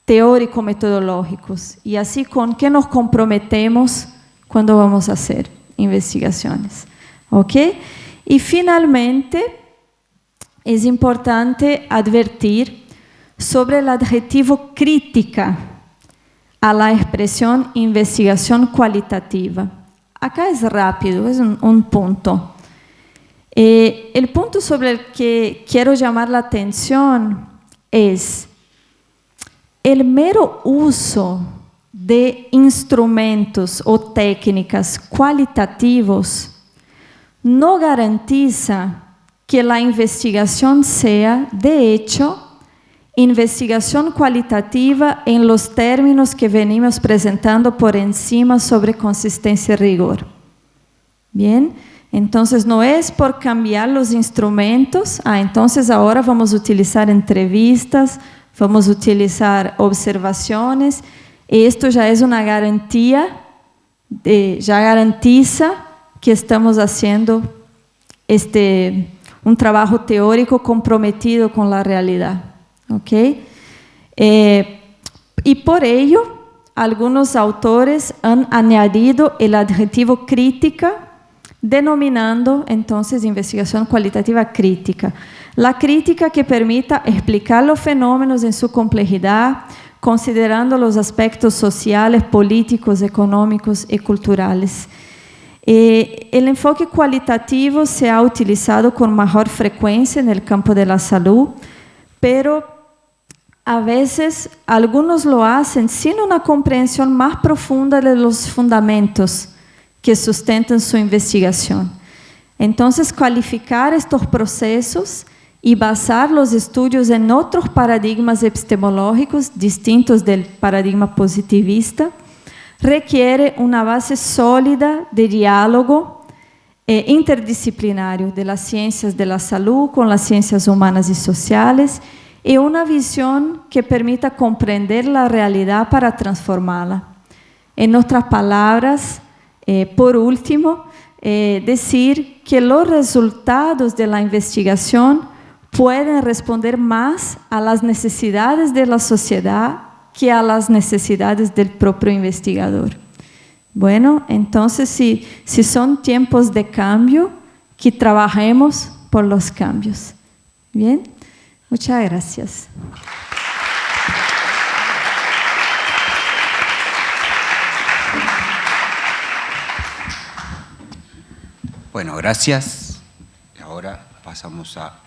teórico-metodológicos y así con qué nos comprometemos cuando vamos a hacer investigaciones. ¿Ok? Y finalmente, es importante advertir sobre el adjetivo crítica a la expresión investigación cualitativa. Acá es rápido, es un, un punto. Eh, el punto sobre el que quiero llamar la atención es el mero uso de instrumentos o técnicas cualitativos no garantiza que la investigación sea, de hecho, investigación cualitativa en los términos que venimos presentando por encima sobre consistencia y rigor. Bien, entonces no es por cambiar los instrumentos, ah, entonces ahora vamos a utilizar entrevistas, vamos a utilizar observaciones, esto ya es una garantía, de, ya garantiza que estamos haciendo este, un trabajo teórico comprometido con la realidad. Eh, y por ello, algunos autores han añadido el adjetivo crítica denominando entonces investigación cualitativa crítica. La crítica que permita explicar los fenómenos en su complejidad, considerando los aspectos sociales, políticos, económicos y culturales. Eh, el enfoque cualitativo se ha utilizado con mayor frecuencia en el campo de la salud, pero a veces algunos lo hacen sin una comprensión más profunda de los fundamentos que sustentan su investigación. Entonces, cualificar estos procesos y basar los estudios en otros paradigmas epistemológicos distintos del paradigma positivista requiere una base sólida de diálogo eh, interdisciplinario de las ciencias de la salud con las ciencias humanas y sociales y una visión que permita comprender la realidad para transformarla. En otras palabras, eh, por último, eh, decir que los resultados de la investigación pueden responder más a las necesidades de la sociedad que a las necesidades del propio investigador. Bueno, entonces si, si son tiempos de cambio, que trabajemos por los cambios. Bien, muchas gracias. Bueno, gracias. Ahora pasamos a,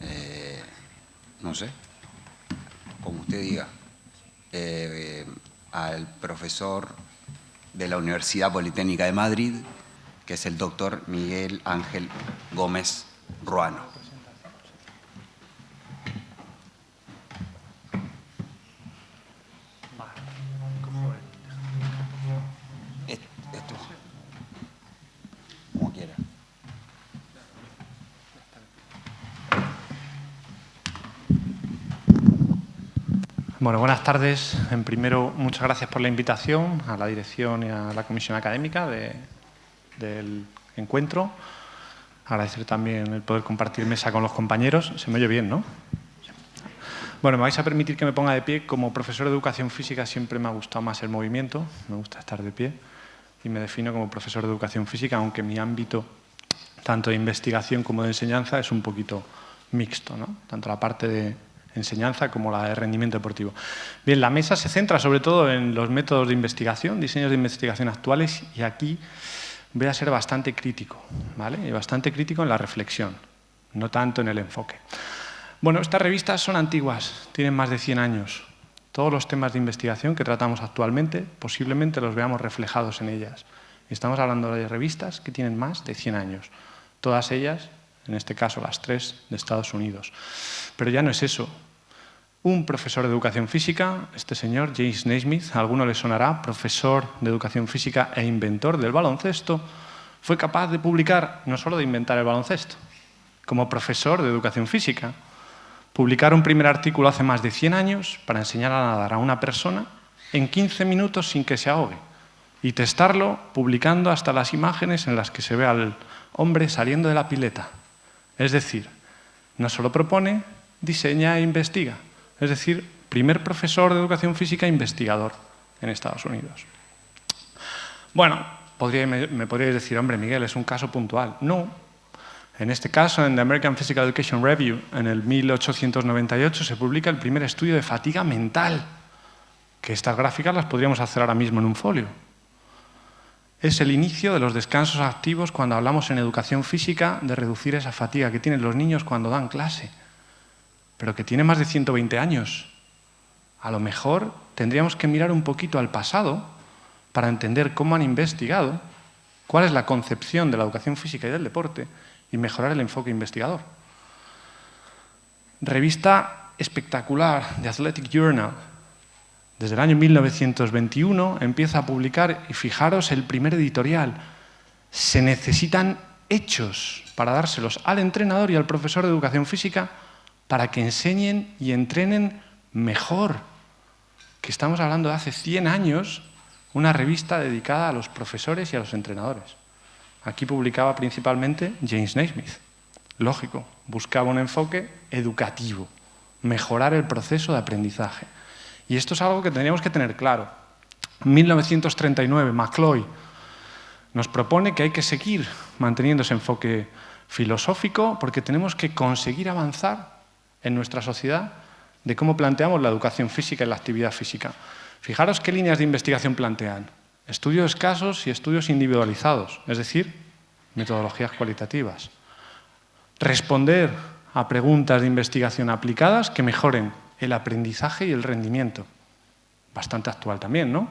eh, no sé, como usted diga, eh, al profesor de la Universidad Politécnica de Madrid, que es el doctor Miguel Ángel Gómez Ruano. Bueno, buenas tardes. En primero, muchas gracias por la invitación a la dirección y a la comisión académica del encuentro. Agradecer también el poder compartir mesa con los compañeros. Se me oye bien, ¿no? Bueno, me vais a permitir que me ponga de pie. Como profesor de educación física siempre me ha gustado más el movimiento, me gusta estar de pie y me defino como profesor de educación física, aunque mi ámbito tanto de investigación como de enseñanza es un poquito mixto, ¿no? Tanto la parte de enseñanza como la de rendimiento deportivo. Bien, la mesa se centra sobre todo en los métodos de investigación, diseños de investigación actuales y aquí voy a ser bastante crítico, ¿vale? Y bastante crítico en la reflexión, no tanto en el enfoque. Bueno, estas revistas son antiguas, tienen más de 100 años. Todos los temas de investigación que tratamos actualmente posiblemente los veamos reflejados en ellas. Estamos hablando de revistas que tienen más de 100 años. Todas ellas, en este caso las tres de Estados Unidos. Pero ya no es eso un profesor de educación física, este señor, James Naismith, a alguno le sonará, profesor de educación física e inventor del baloncesto, fue capaz de publicar, no solo de inventar el baloncesto, como profesor de educación física, publicar un primer artículo hace más de 100 años para enseñar a nadar a una persona en 15 minutos sin que se ahogue y testarlo publicando hasta las imágenes en las que se ve al hombre saliendo de la pileta. Es decir, no solo propone, diseña e investiga. Es decir, primer profesor de educación física investigador en Estados Unidos. Bueno, me, podríais decir, hombre, Miguel, es un caso puntual. No. En este caso, en The American Physical Education Review, en el 1898, se publica el primer estudio de fatiga mental, que estas gráficas las podríamos hacer ahora mismo en un folio. Es el inicio de los descansos activos cuando hablamos en educación física de reducir esa fatiga que tienen los niños cuando dan clase, pero que tiene más de 120 años. A lo mejor tendríamos que mirar un poquito al pasado para entender cómo han investigado, cuál es la concepción de la educación física y del deporte y mejorar el enfoque investigador. Revista espectacular de Athletic Journal, desde el año 1921 empieza a publicar, y fijaros el primer editorial, se necesitan hechos para dárselos al entrenador y al profesor de educación física para que enseñen y entrenen mejor. Que estamos hablando de hace 100 años, una revista dedicada a los profesores y a los entrenadores. Aquí publicaba principalmente James Naismith. Lógico, buscaba un enfoque educativo, mejorar el proceso de aprendizaje. Y esto es algo que tendríamos que tener claro. En 1939, McCloy nos propone que hay que seguir manteniendo ese enfoque filosófico porque tenemos que conseguir avanzar en nuestra sociedad de cómo planteamos la educación física y la actividad física. Fijaros qué líneas de investigación plantean. Estudios escasos y estudios individualizados, es decir, metodologías cualitativas. Responder a preguntas de investigación aplicadas que mejoren el aprendizaje y el rendimiento. Bastante actual también, ¿no?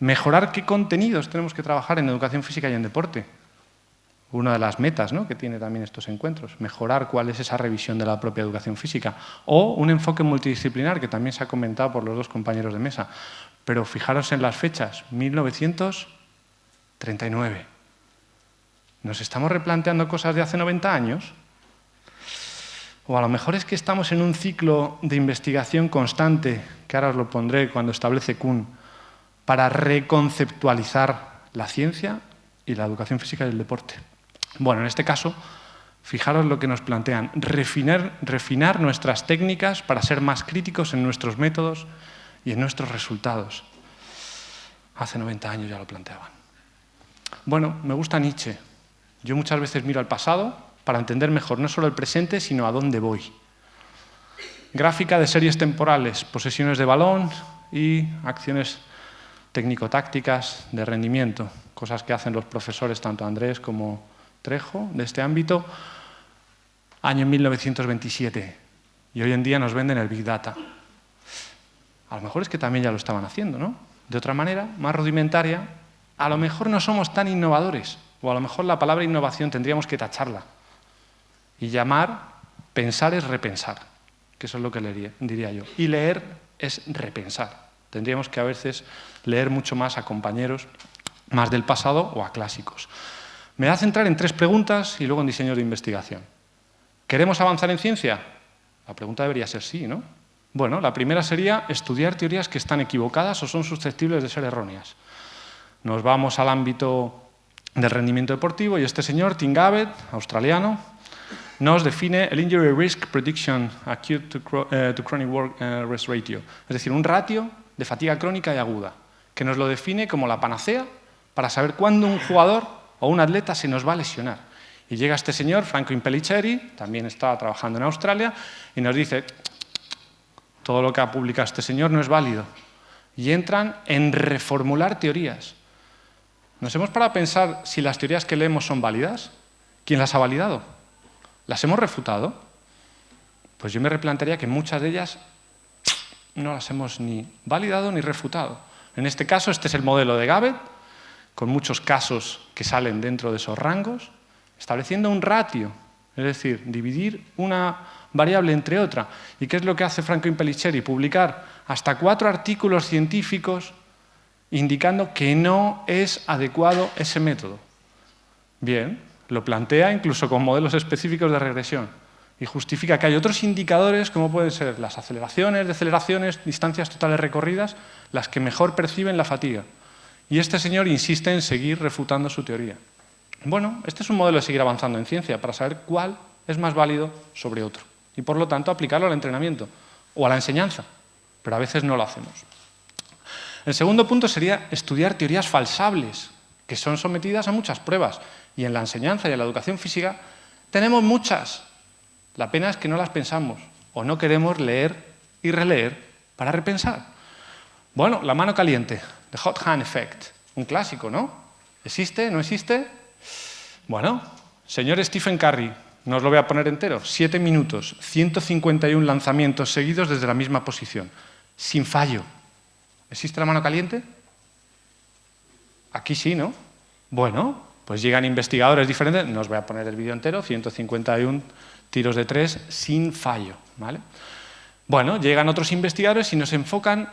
Mejorar qué contenidos tenemos que trabajar en educación física y en deporte. Una de las metas ¿no? que tiene también estos encuentros, mejorar cuál es esa revisión de la propia educación física. O un enfoque multidisciplinar, que también se ha comentado por los dos compañeros de mesa. Pero fijaros en las fechas, 1939. ¿Nos estamos replanteando cosas de hace 90 años? O a lo mejor es que estamos en un ciclo de investigación constante, que ahora os lo pondré cuando establece Kuhn, para reconceptualizar la ciencia y la educación física y el deporte. Bueno, en este caso, fijaros lo que nos plantean, refinar, nuestras técnicas para ser más críticos en nuestros métodos y en nuestros resultados. Hace 90 años ya lo planteaban. Bueno, me gusta Nietzsche. Yo muchas veces miro al pasado para entender mejor no solo el presente, sino a dónde voy. Gráfica de series temporales, posesiones de balón y acciones técnico-tácticas de rendimiento, cosas que hacen los profesores, tanto Andrés como Trejo, de este ámbito, año 1927. Y hoy en día nos venden el Big Data. A lo mejor es que también ya lo estaban haciendo, ¿no? De otra manera, más rudimentaria, a lo mejor no somos tan innovadores, o a lo mejor la palabra innovación tendríamos que tacharla y llamar, pensar es repensar, que eso es lo que diría yo. Y leer es repensar. Tendríamos que a veces leer mucho más a compañeros más del pasado o a clásicos. Me da a centrar en tres preguntas y luego en diseño de investigación. ¿Queremos avanzar en ciencia? La pregunta debería ser sí, ¿no? Bueno, la primera sería estudiar teorías que están equivocadas o son susceptibles de ser erróneas. Nos vamos al ámbito del rendimiento deportivo y este señor, Tim Gabbett, australiano, nos define el Injury Risk Prediction Acute to, eh, Chronic Work eh, Rest Ratio, es decir, un ratio de fatiga crónica y aguda, que nos lo define como la panacea para saber cuándo un jugador o un atleta se nos va a lesionar. Y llega este señor, Franco Impellicheri, también estaba trabajando en Australia, y nos dice, todo lo que ha publicado este señor no es válido. Y entran en reformular teorías. ¿Nos hemos parado a pensar si las teorías que leemos son válidas? ¿Quién las ha validado? ¿Las hemos refutado? Pues yo me replantearía que muchas de ellas no las hemos ni validado ni refutado. En este caso, este es el modelo de Gabbett, con muchos casos que salen dentro de esos rangos, estableciendo un ratio, es decir, dividir una variable entre otra. ¿Y qué es lo que hace Franco Impellicheri? Publicar hasta cuatro artículos científicos indicando que no es adecuado ese método. Bien, lo plantea incluso con modelos específicos de regresión. y justifica que hay otros indicadores, como pueden ser las aceleraciones, deceleraciones, distancias totales recorridas, las que mejor perciben la fatiga. Y este señor insiste en seguir refutando su teoría. Bueno, este es un modelo de seguir avanzando en ciencia para saber cuál es más válido sobre otro y, por lo tanto, aplicarlo al entrenamiento o a la enseñanza, pero a veces no lo hacemos. El segundo punto sería estudiar teorías falsables, que son sometidas a muchas pruebas. Y en la enseñanza y en la educación física tenemos muchas. La pena es que no las pensamos o no queremos leer y releer para repensar. Bueno, la mano caliente, the hot hand effect, un clásico, ¿no? ¿Existe? ¿No existe? Bueno, señor Stephen Curry, no lo voy a poner entero, siete minutos, 151 lanzamientos seguidos desde la misma posición, sin fallo. ¿Existe la mano caliente? Aquí sí, ¿no? Bueno, pues llegan investigadores diferentes, no os voy a poner el vídeo entero, 151 tiros de tres sin fallo, ¿vale? Bueno, llegan otros investigadores y nos enfocan,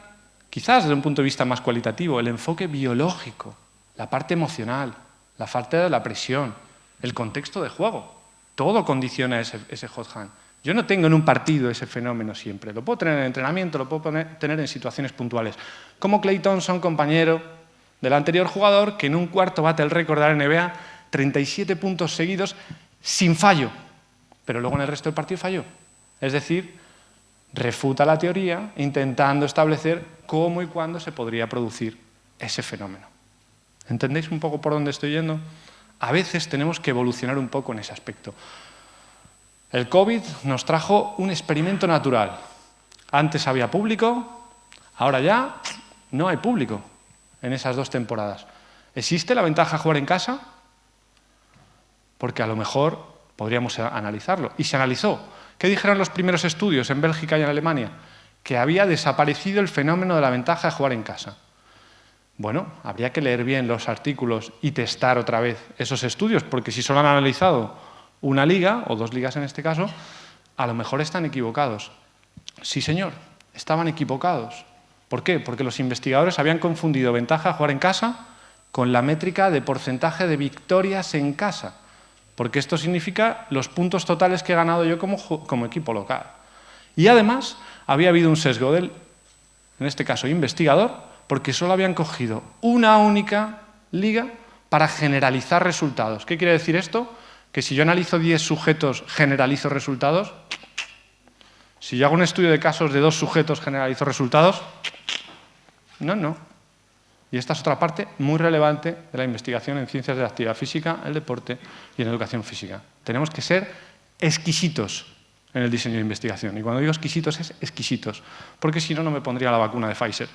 quizás desde un punto de vista más cualitativo, el enfoque biológico, la parte emocional, la falta de la presión, el contexto de juego. Todo condiciona ese, ese hot hand. Yo no tengo en un partido ese fenómeno siempre. Lo puedo tener en entrenamiento, lo puedo tener en situaciones puntuales. Como Clay Thompson, compañero del anterior jugador, que en un cuarto bate el récord de la NBA, 37 puntos seguidos sin fallo. Pero luego en el resto del partido falló. Es decir, refuta la teoría intentando establecer cómo y cuándo se podría producir ese fenómeno. ¿Entendéis un poco por dónde estoy yendo? A veces tenemos que evolucionar un poco en ese aspecto. El COVID nos trajo un experimento natural. Antes había público, ahora ya no hay público en esas dos temporadas. ¿Existe la ventaja de jugar en casa? Porque a lo mejor podríamos analizarlo. Y se analizó. ¿Qué dijeron los primeros estudios en Bélgica y en Alemania? Que había desaparecido el fenómeno de la ventaja de jugar en casa. Bueno, habría que leer bien los artículos y testar otra vez esos estudios, porque si solo han analizado una liga, o dos ligas en este caso, a lo mejor están equivocados. Sí, señor, estaban equivocados. ¿Por qué? Porque los investigadores habían confundido ventaja a jugar en casa con la métrica de porcentaje de victorias en casa, porque esto significa los puntos totales que he ganado yo como, equipo local. Y además había habido un sesgo del, en este caso, investigador, porque solo habían cogido una única liga para generalizar resultados. ¿Qué quiere decir esto? que si yo analizo 10 sujetos, generalizo resultados. Si yo hago un estudio de casos de dos sujetos, generalizo resultados. No, no. Y esta es otra parte muy relevante de la investigación en ciencias de la actividad física, el deporte y en educación física. Tenemos que ser exquisitos en el diseño de investigación. Y cuando digo exquisitos es exquisitos, porque si no, no me pondría la vacuna de Pfizer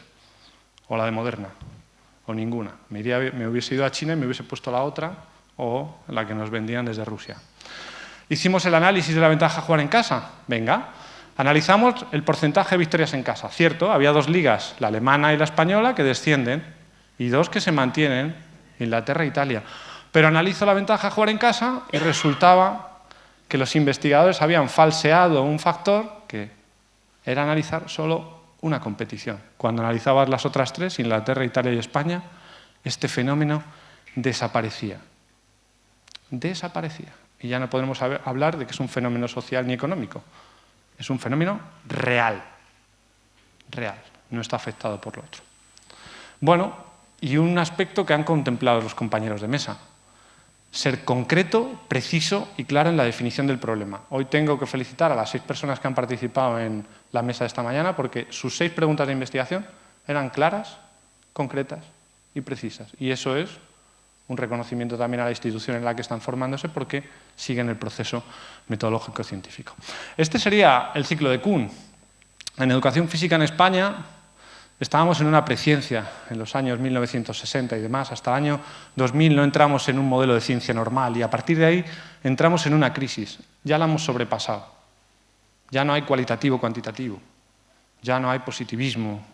o la de Moderna o ninguna. Me, hubiese ido a China y me hubiese puesto la otra o la que nos vendían desde Rusia. Hicimos el análisis de la ventaja jugar en casa. Venga, analizamos el porcentaje de victorias en casa. Cierto, había dos ligas, la alemana y la española, que descienden, y dos que se mantienen, Inglaterra e Italia. Pero analizo la ventaja jugar en casa y resultaba que los investigadores habían falseado un factor que era analizar solo una competición. Cuando analizabas las otras tres, Inglaterra, Italia y España, este fenómeno desaparecía desaparecía. Y ya no podemos hablar de que es un fenómeno social ni económico. Es un fenómeno real. Real. No está afectado por lo otro. Bueno, y un aspecto que han contemplado los compañeros de mesa. Ser concreto, preciso y claro en la definición del problema. Hoy tengo que felicitar a las seis personas que han participado en la mesa de esta mañana porque sus seis preguntas de investigación eran claras, concretas y precisas. Y eso es un reconocimiento también a la institución en la que están formándose porque siguen el proceso metodológico científico. Este sería el ciclo de Kuhn. En educación física en España estábamos en una preciencia en los años 1960 y demás. Hasta el año 2000 no entramos en un modelo de ciencia normal y a partir de ahí entramos en una crisis. Ya la hemos sobrepasado. Ya no hay cualitativo cuantitativo. Ya no hay positivismo,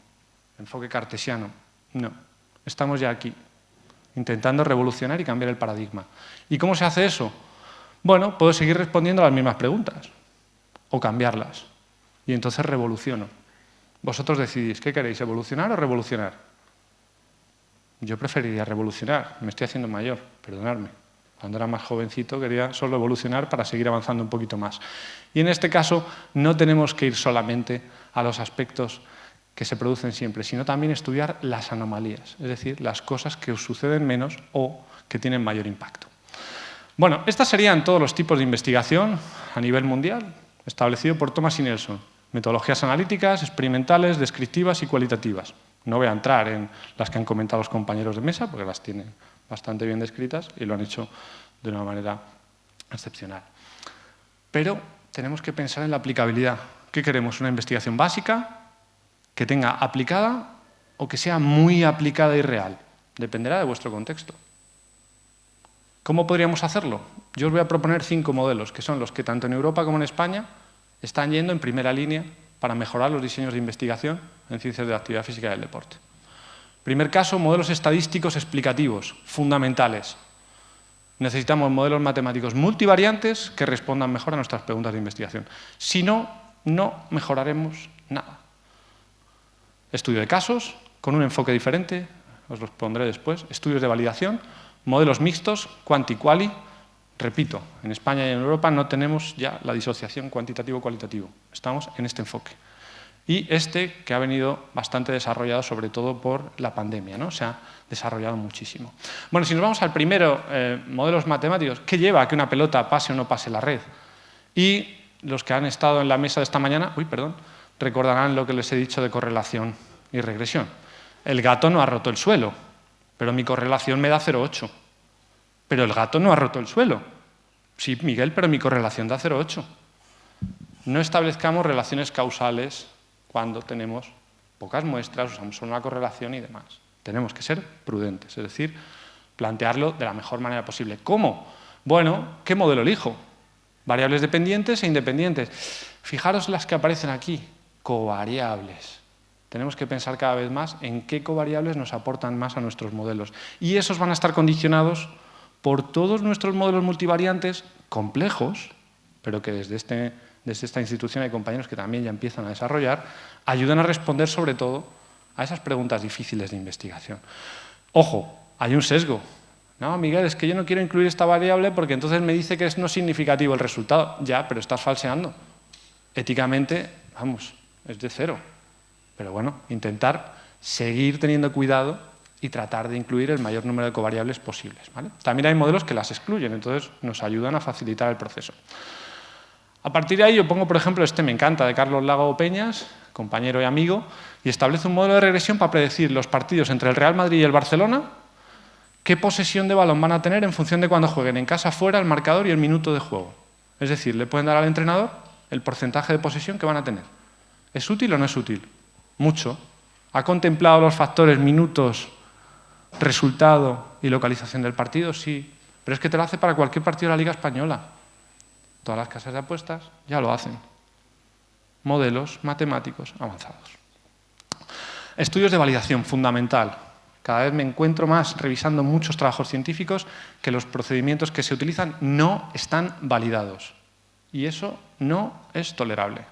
enfoque cartesiano. No, estamos ya aquí intentando revolucionar y cambiar el paradigma. ¿Y cómo se hace eso? Bueno, puedo seguir respondiendo a las mismas preguntas o cambiarlas. Y entonces revoluciono. Vosotros decidís, ¿qué queréis, evolucionar o revolucionar? Yo preferiría revolucionar, me estoy haciendo mayor, perdonadme. Cuando era más jovencito quería solo evolucionar para seguir avanzando un poquito más. Y en este caso no tenemos que ir solamente a los aspectos que se producen siempre, sino también estudiar las anomalías, es decir, las cosas que suceden menos o que tienen mayor impacto. Bueno, estas serían todos los tipos de investigación a nivel mundial, establecido por Thomas y Nelson. Metodologías analíticas, experimentales, descriptivas y cualitativas. No voy a entrar en las que han comentado los compañeros de mesa, porque las tienen bastante bien descritas y lo han hecho de una manera excepcional. Pero tenemos que pensar en la aplicabilidad. ¿Qué queremos? ¿Una investigación básica que tenga aplicada o que sea muy aplicada y real? Dependerá de vuestro contexto. ¿Cómo podríamos hacerlo? Yo os voy a proponer cinco modelos, que son los que tanto en Europa como en España están yendo en primera línea para mejorar los diseños de investigación en ciencias de la actividad física y del deporte. Primer caso, modelos estadísticos explicativos, fundamentales. Necesitamos modelos matemáticos multivariantes que respondan mejor a nuestras preguntas de investigación. Si no, no mejoraremos nada. Estudio de casos, con un enfoque diferente, os los pondré después. Estudios de validación, modelos mixtos, quanti-quali. Repito, en España y en Europa no tenemos ya la disociación cuantitativo-cualitativo. Estamos en este enfoque y este que ha venido bastante desarrollado sobre todo por la pandemia, ¿no? se ha desarrollado muchísimo. Bueno, si nos vamos al primero, eh, modelos matemáticos, ¿qué lleva a que una pelota pase o no pase la red? Y los que han estado en la mesa de esta mañana, uy, perdón, recordarán lo que les he dicho de correlación y regresión. El gato no ha roto el suelo, pero mi correlación me da 0,8. Pero el gato no ha roto el suelo. Sí, Miguel, pero mi correlación da 0,8. No establezcamos relaciones causales cuando tenemos pocas muestras, usamos solo una correlación y demás. Tenemos que ser prudentes, es decir, plantearlo de la mejor manera posible. ¿Cómo? Bueno, ¿qué modelo elijo? Variables dependientes e independientes. Fijaros las que aparecen aquí, covariables. Tenemos que pensar cada vez más en qué covariables nos aportan más a nuestros modelos. Y esos van a estar condicionados por todos nuestros modelos multivariantes complejos, pero que desde este desde esta institución hay compañeros que también ya empiezan a desarrollar, ayudan a responder sobre todo a esas preguntas difíciles de investigación. Ojo, hay un sesgo. No, Miguel, es que yo no quiero incluir esta variable porque entonces me dice que es no significativo el resultado. Ya, pero estás falseando. Éticamente, vamos, es de cero. Pero bueno, intentar seguir teniendo cuidado y tratar de incluir el mayor número de covariables posibles. También hay modelos que las excluyen, entonces nos ayudan a facilitar el proceso. A partir de ahí yo pongo, por ejemplo, este me encanta, de Carlos Lago Peñas, compañero y amigo, y establece un modelo de regresión para predecir los partidos entre el Real Madrid y el Barcelona, qué posesión de balón van a tener en función de cuando jueguen en casa, fuera, el marcador y el minuto de juego. Es decir, le pueden dar al entrenador el porcentaje de posesión que van a tener. ¿Es útil o no es útil? Mucho. ¿Ha contemplado los factores minutos, resultado y localización del partido? Sí. Pero es que te lo hace para cualquier partido de la Liga Española. Todas las casas de apuestas ya lo hacen. Modelos matemáticos avanzados. Estudios de validación, fundamental. Cada vez me encuentro más revisando muchos trabajos científicos que los procedimientos que se utilizan no están validados. Y eso no es tolerable.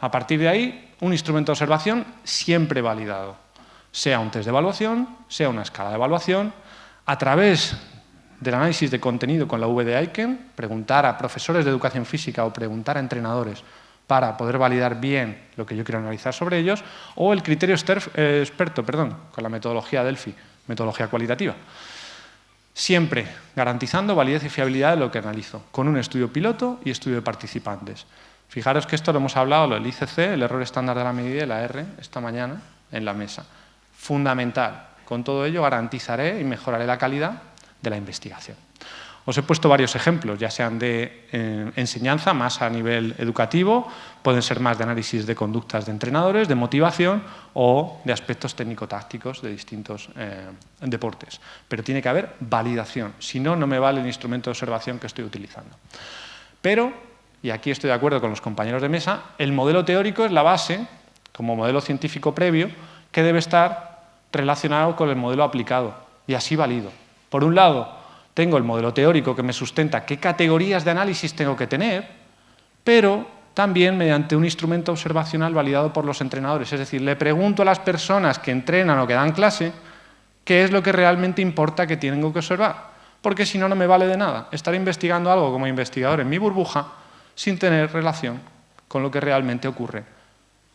A partir de ahí, un instrumento de observación siempre validado. Sea un test de evaluación, sea una escala de evaluación, a través del análisis de contenido con la V de preguntar a profesores de educación física o preguntar a entrenadores para poder validar bien lo que yo quiero analizar sobre ellos, o el criterio eh, experto, perdón, con la metodología Delphi, metodología cualitativa. Siempre garantizando validez y fiabilidad de lo que analizo, con un estudio piloto y estudio de participantes. Fijaros que esto lo hemos hablado, lo del ICC, el error estándar de la medida y la R, esta mañana en la mesa. Fundamental. Con todo ello garantizaré y mejoraré la calidad de la investigación. Os he puesto varios ejemplos, ya sean de eh, enseñanza, más a nivel educativo, pueden ser más de análisis de conductas de entrenadores, de motivación o de aspectos técnico-tácticos de distintos eh, deportes. Pero tiene que haber validación, si no, no me vale el instrumento de observación que estoy utilizando. Pero, y aquí estoy de acuerdo con los compañeros de mesa, el modelo teórico es la base, como modelo científico previo, que debe estar relacionado con el modelo aplicado y así válido. Por un lado, tengo el modelo teórico que me sustenta qué categorías de análisis tengo que tener, pero también mediante un instrumento observacional validado por los entrenadores. Es decir, le pregunto a las personas que entrenan o que dan clase qué es lo que realmente importa que tengo que observar. porque si no, no me vale de nada. Estaré investigando algo como investigador en mi burbuja sin tener relación con lo que realmente ocurre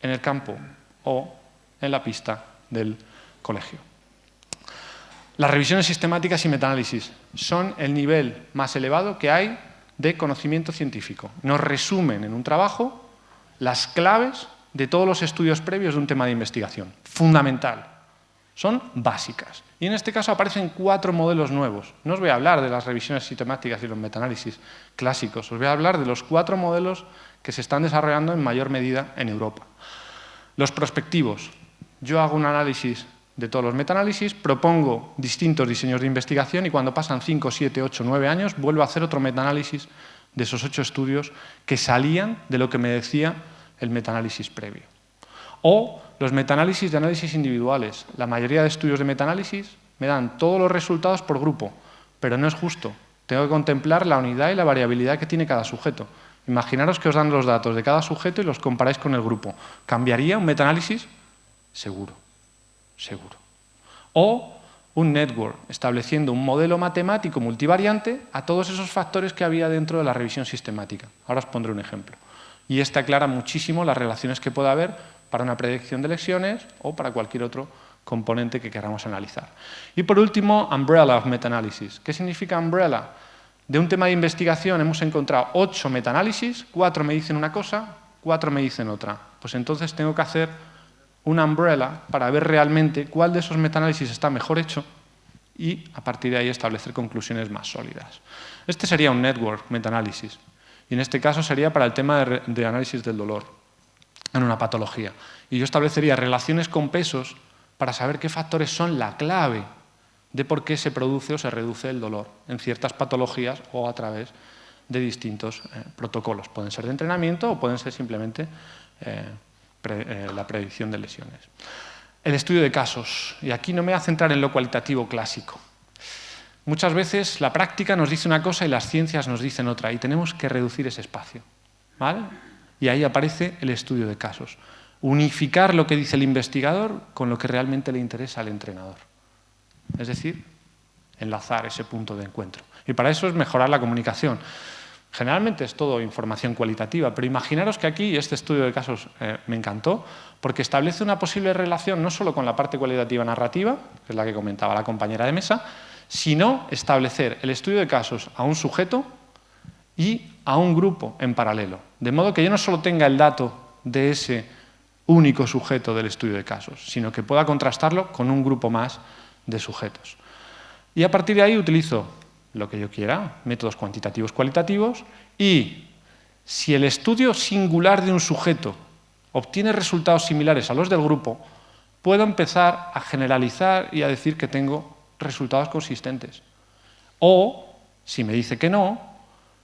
en el campo o en la pista del colegio. Las revisiones sistemáticas y metaanálisis son el nivel más elevado que hay de conocimiento científico. Nos resumen en un trabajo las claves de todos los estudios previos de un tema de investigación. Fundamental. Son básicas. Y en este caso aparecen cuatro modelos nuevos. No os voy a hablar de las revisiones sistemáticas y los metaanálisis clásicos, os voy a hablar de los cuatro modelos que se están desarrollando en mayor medida en Europa. Los prospectivos. Yo hago un análisis de todos los metaanálisis, propongo distintos diseños de investigación y cuando pasan 5, 7, 8, 9 años vuelvo a hacer otro metaanálisis de esos ocho estudios que salían de lo que me decía el metaanálisis previo. O los metaanálisis de análisis individuales. La mayoría de estudios de metaanálisis me dan todos los resultados por grupo, pero no es justo. Tengo que contemplar la unidad y la variabilidad que tiene cada sujeto. Imaginaros que os dan los datos de cada sujeto y los comparáis con el grupo. ¿Cambiaría un metaanálisis? Seguro seguro. O un network, estableciendo un modelo matemático multivariante a todos esos factores que había dentro de la revisión sistemática. Ahora os pondré un ejemplo. Y este aclara muchísimo las relaciones que puede haber para una predicción de lesiones o para cualquier otro componente que queramos analizar. Y por último, Umbrella of Meta-Analysis. ¿Qué significa Umbrella? De un tema de investigación hemos encontrado ocho metaanálisis, cuatro me dicen una cosa, cuatro me dicen otra. Pues entonces tengo que hacer una umbrella para ver realmente cuál de esos metaanálisis está mejor hecho y a partir de ahí establecer conclusiones más sólidas. Este sería un network metaanálisis y en este caso sería para el tema de, análisis del dolor en una patología. Y yo establecería relaciones con pesos para saber qué factores son la clave de por qué se produce o se reduce el dolor en ciertas patologías o a través de distintos eh, protocolos. Pueden ser de entrenamiento o pueden ser simplemente eh, eh, la predicción de lesiones. El estudio de casos, y aquí no me voy a centrar en lo cualitativo clásico. Muchas veces la práctica nos dice una cosa y las ciencias nos dicen otra, y tenemos que reducir ese espacio. ¿vale? Y ahí aparece el estudio de casos. Unificar lo que dice el investigador con lo que realmente le interesa al entrenador. Es decir, enlazar ese punto de encuentro. Y para eso es mejorar la comunicación. Generalmente es todo información cualitativa, pero imaginaros que aquí este estudio de casos eh, me encantó, porque establece una posible relación no solo con la parte cualitativa narrativa, que es la que comentaba la compañera de mesa, sino establecer el estudio de casos a un sujeto y a un grupo en paralelo. De modo que yo no solo tenga el dato de ese único sujeto del estudio de casos, sino que pueda contrastarlo con un grupo más de sujetos. Y a partir de ahí utilizo lo que yo quiera, métodos cuantitativos cualitativos, y si el estudio singular de un sujeto obtiene resultados similares a los del grupo, puedo empezar a generalizar y a decir que tengo resultados consistentes. O, si me dice que no,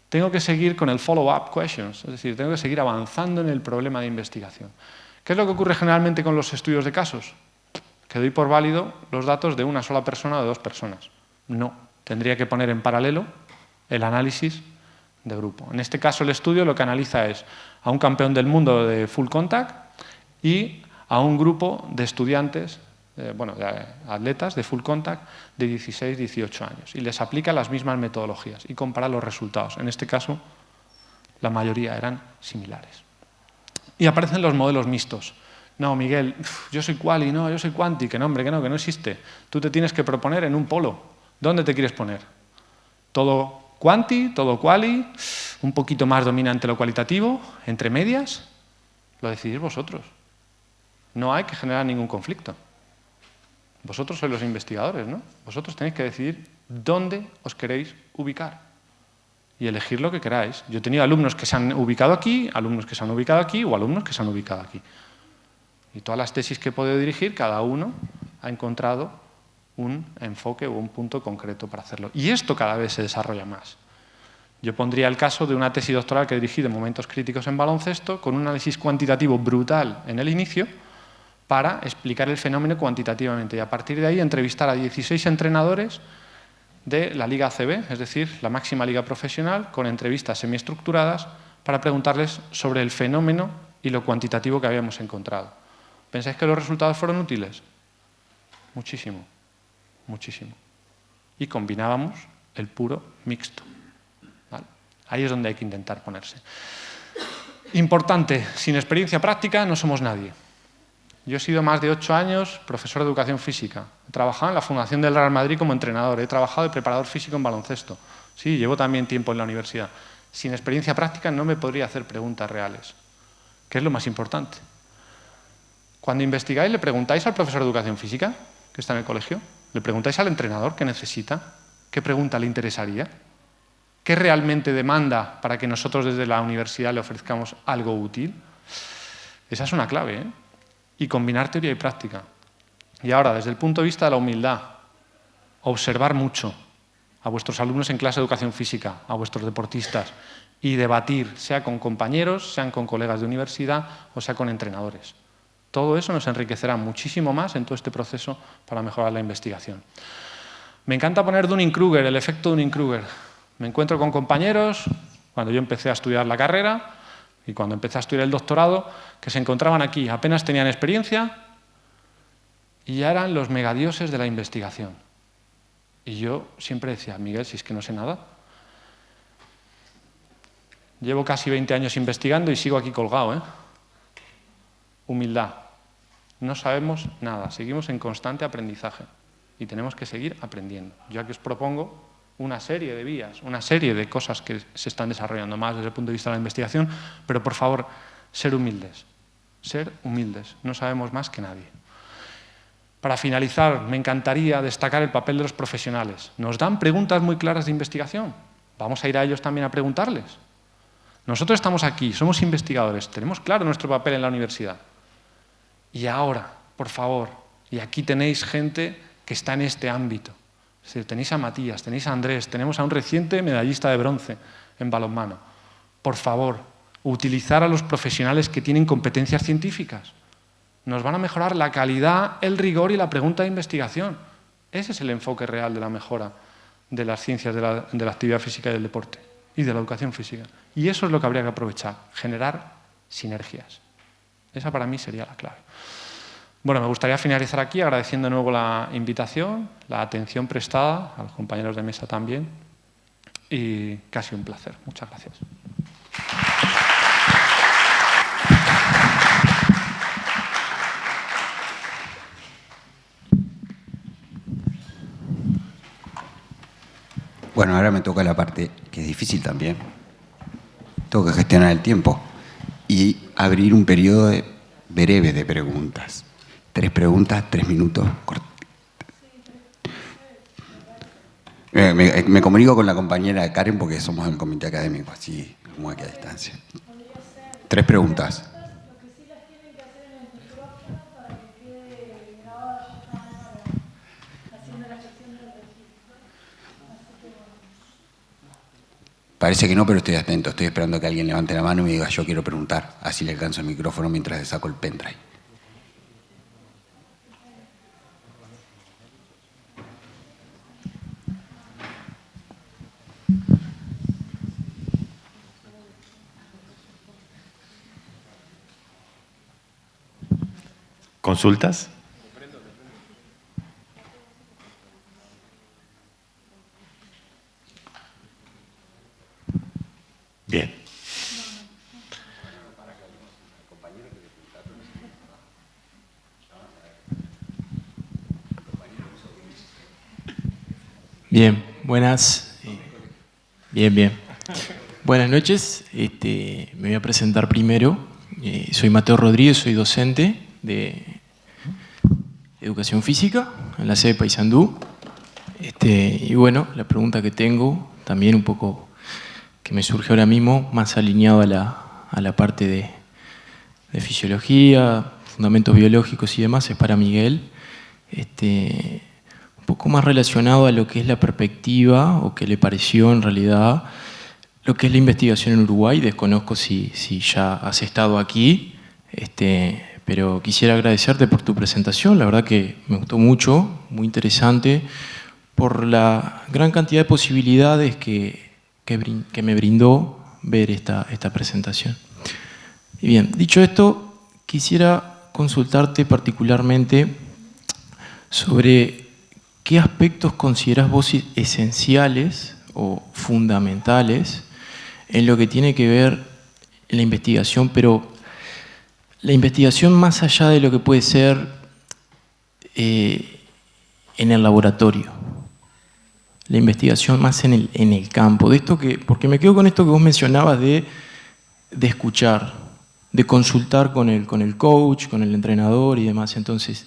tengo que seguir con el follow-up questions, es decir, tengo que seguir avanzando en el problema de investigación. ¿Qué es lo que ocurre generalmente con los estudios de casos? Que doy por válido los datos de una sola persona o de dos personas. No, tendría que poner en paralelo el análisis de grupo. En este caso el estudio lo que analiza es a un campeón del mundo de full contact y a un grupo de estudiantes, bueno, de atletas de full contact de 16, 18 años y les aplica las mismas metodologías y compara los resultados. En este caso la mayoría eran similares. Y aparecen los modelos mixtos. No, Miguel, yo soy quali, no, yo soy quanti, que no, hombre, que no, que no existe. Tú te tienes que proponer en un polo, ¿Dónde te quieres poner? ¿Todo quanti, todo quali, un poquito más dominante lo cualitativo, entre medias? Lo decidís vosotros. No hay que generar ningún conflicto. Vosotros sois los investigadores, ¿no? Vosotros tenéis que decidir dónde os queréis ubicar y elegir lo que queráis. Yo he tenido alumnos que se han ubicado aquí, alumnos que se han ubicado aquí o alumnos que se han ubicado aquí. Y todas las tesis que he podido dirigir, cada uno ha encontrado un enfoque o un punto concreto para hacerlo. Y esto cada vez se desarrolla más. Yo pondría el caso de una tesis doctoral que dirigí de momentos críticos en baloncesto, con un análisis cuantitativo brutal en el inicio, para explicar el fenómeno cuantitativamente. Y a partir de ahí entrevistar a 16 entrenadores de la Liga ACB, es decir, la máxima liga profesional, con entrevistas semiestructuradas para preguntarles sobre el fenómeno y lo cuantitativo que habíamos encontrado. ¿Pensáis que los resultados fueron útiles? Muchísimo muchísimo. Y combinábamos el puro mixto. Ahí es donde hay que intentar ponerse. Importante, sin experiencia práctica no somos nadie. Yo he sido más de ocho años profesor de educación física. He trabajado en la Fundación del Real Madrid como entrenador. He trabajado de preparador físico en baloncesto. Sí, llevo también tiempo en la universidad. Sin experiencia práctica no me podría hacer preguntas reales, ¿Qué es lo más importante. Cuando investigáis, ¿le preguntáis al profesor de educación física que está en el colegio? ¿Le preguntáis al entrenador qué necesita? ¿Qué pregunta le interesaría? ¿Qué realmente demanda para que nosotros desde la universidad le ofrezcamos algo útil? Esa es una clave, ¿eh? Y combinar teoría y práctica. Y ahora, desde el punto de vista de la humildad, observar mucho a vuestros alumnos en clase de educación física, a vuestros deportistas, y debatir, sea con compañeros, sean con colegas de universidad o sea con entrenadores. Todo eso nos enriquecerá muchísimo más en todo este proceso para mejorar la investigación. Me encanta poner Dunning-Kruger, el efecto Dunning-Kruger. Me encuentro con compañeros, cuando yo empecé a estudiar la carrera y cuando empecé a estudiar el doctorado, que se encontraban aquí, apenas tenían experiencia y ya eran los megadioses de la investigación. Y yo siempre decía, Miguel, si es que no sé nada. Llevo casi 20 años investigando y sigo aquí colgado. ¿eh? Humildad. No sabemos nada, seguimos en constante aprendizaje y tenemos que seguir aprendiendo. Yo aquí os propongo una serie de vías, una serie de cosas que se están desarrollando más desde el punto de vista de la investigación, pero por favor, ser humildes, ser humildes, no sabemos más que nadie. Para finalizar, me encantaría destacar el papel de los profesionales. Nos dan preguntas muy claras de investigación, vamos a ir a ellos también a preguntarles. Nosotros estamos aquí, somos investigadores, tenemos claro nuestro papel en la universidad. Y ahora, por favor, y aquí tenéis gente que está en este ámbito, tenéis a Matías, tenéis a Andrés, tenemos a un reciente medallista de bronce en balonmano. Por favor, utilizar a los profesionales que tienen competencias científicas. Nos van a mejorar la calidad, el rigor y la pregunta de investigación. Ese es el enfoque real de la mejora de las ciencias de la, de la actividad física y del deporte y de la educación física. Y eso es lo que habría que aprovechar, generar sinergias. Esa para mí sería la clave. Bueno, me gustaría finalizar aquí agradeciendo de nuevo la invitación, la atención prestada, a los compañeros de mesa también, y casi un placer. Muchas gracias. Bueno, ahora me toca la parte que es difícil también. Tengo que gestionar el tiempo y abrir un periodo breve de preguntas. Tres preguntas, tres minutos. Eh, me, me, comunico con la compañera Karen porque somos del comité académico, así como aquí a distancia. Tres preguntas. Parece que no, pero estoy atento. Estoy esperando que alguien levante la mano y me diga, yo quiero preguntar. Así le alcanzo el micrófono mientras le saco el pendrive. ¿Consultas? Bien. Bien, buenas. Bien, bien. Buenas noches. Este, me voy a presentar primero. Eh, soy Mateo Rodríguez, soy docente de Educación Física en la sede Paysandú. Este, y bueno, la pregunta que tengo, también un poco que me surge ahora mismo, más alineado a la, a la parte de, de, fisiología, fundamentos biológicos y demás, es para Miguel. Este, un poco más relacionado a lo que es la perspectiva, o que le pareció en realidad, lo que es la investigación en Uruguay. Desconozco si, si ya has estado aquí, este, pero quisiera agradecerte por tu presentación, la verdad que me gustó mucho, muy interesante, por la gran cantidad de posibilidades que, que, me brindó ver esta, esta presentación. Y bien, dicho esto, quisiera consultarte particularmente sobre qué aspectos consideras vos esenciales o fundamentales en lo que tiene que ver la investigación, pero la investigación más allá de lo que puede ser eh, en el laboratorio, la investigación más en el, en el campo, de esto que, porque me quedo con esto que vos mencionabas de, de escuchar, de consultar con el, con el coach, con el entrenador y demás. Entonces,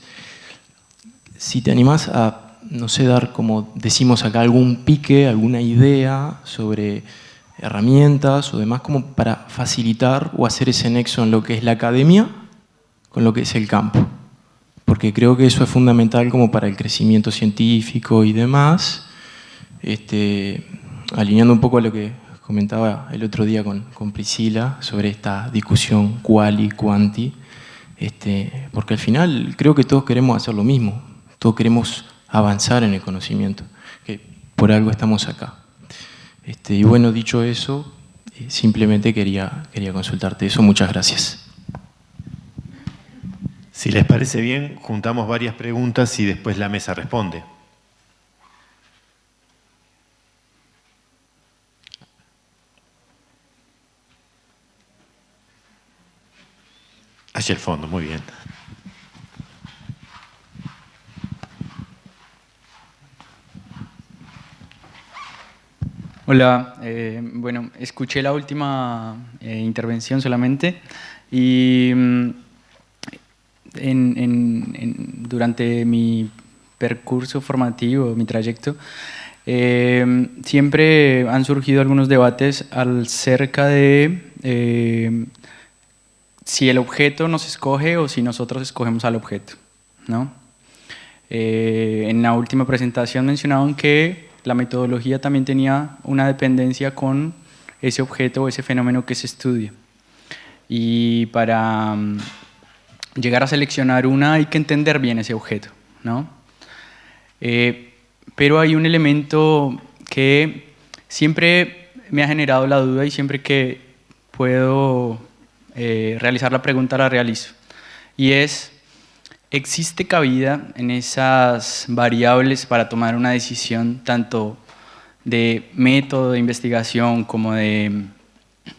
si te animás a, no sé, dar como decimos acá, algún pique, alguna idea sobre herramientas o demás como para facilitar o hacer ese nexo en lo que es la academia con lo que es el campo. Porque creo que eso es fundamental como para el crecimiento científico y demás, este, alineando un poco a lo que comentaba el otro día con, con Priscila sobre esta discusión quali, quanti, este, porque al final creo que todos queremos hacer lo mismo, todos queremos avanzar en el conocimiento, que por algo estamos acá. Este, y bueno, dicho eso, eh, simplemente quería, quería consultarte eso. Muchas gracias. Si les parece bien, juntamos varias preguntas y después la mesa responde. Hacia el fondo, muy bien. Hola, eh, bueno, escuché la última eh, intervención solamente y mm, en, durante mi percurso formativo, mi trayecto, eh, siempre han surgido algunos debates acerca de si el objeto nos escoge o si nosotros escogemos al objeto. ¿no? en la última presentación mencionaban que la metodología también tenía una dependencia con ese objeto o ese fenómeno que se estudia. Y para mm, llegar a seleccionar una hay que entender bien ese objeto. ¿no? Eh, pero hay un elemento que siempre me ha generado la duda y siempre que puedo eh, realizar la pregunta la realizo. Y es, ¿Existe cabida en esas variables para tomar una decisión tanto de método de investigación como de mm,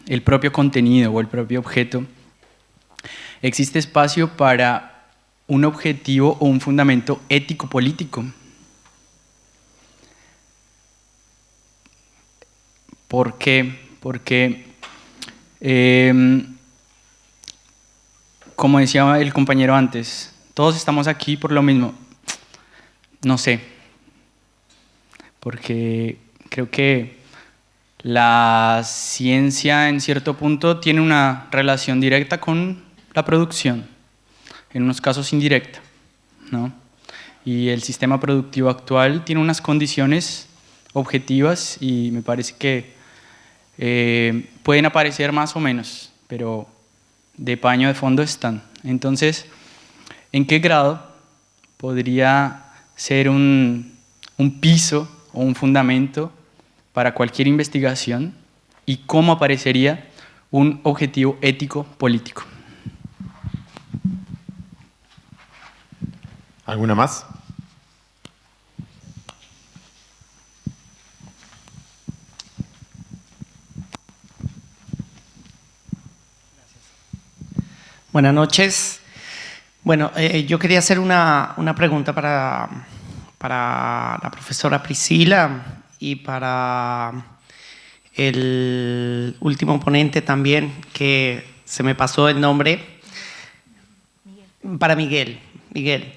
el propio contenido o el propio objeto? ¿Existe espacio para un objetivo o un fundamento ético-político? ¿Por qué? Porque, eh, como decía el compañero antes, todos estamos aquí por lo mismo. No sé, porque creo que la ciencia en cierto punto tiene una relación directa con la producción, en unos casos indirecta. ¿no? Y el sistema productivo actual tiene unas condiciones objetivas y me parece que eh, pueden aparecer más o menos, pero de paño de fondo están. Entonces, ¿En qué grado podría ser un, un piso o un fundamento para cualquier investigación y cómo aparecería un objetivo ético político? ¿Alguna más? Buenas noches. Bueno, eh, yo quería hacer una, una pregunta para, para, la profesora Priscila y para el último ponente también, que se me pasó el nombre, para Miguel. Miguel.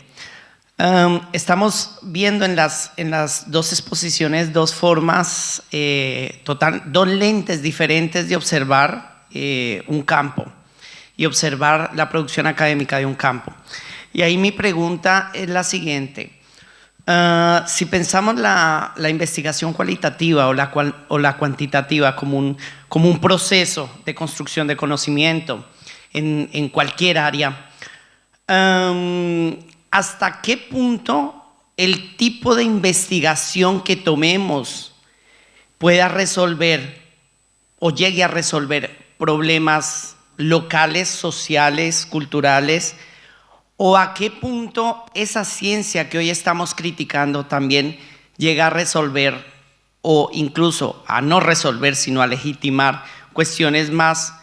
Estamos viendo en las, en las dos exposiciones dos formas, eh, total, dos lentes diferentes de observar eh, un campo y observar la producción académica de un campo. Y ahí mi pregunta es la siguiente. Ah, si pensamos la, la, investigación cualitativa o la, o la cuantitativa como un, como un proceso de construcción de conocimiento en, en cualquier área, ¿hasta qué punto el tipo de investigación que tomemos pueda resolver o llegue a resolver problemas locales, sociales, culturales, o a qué punto esa ciencia que hoy estamos criticando también llega a resolver o incluso a no resolver, sino a legitimar cuestiones más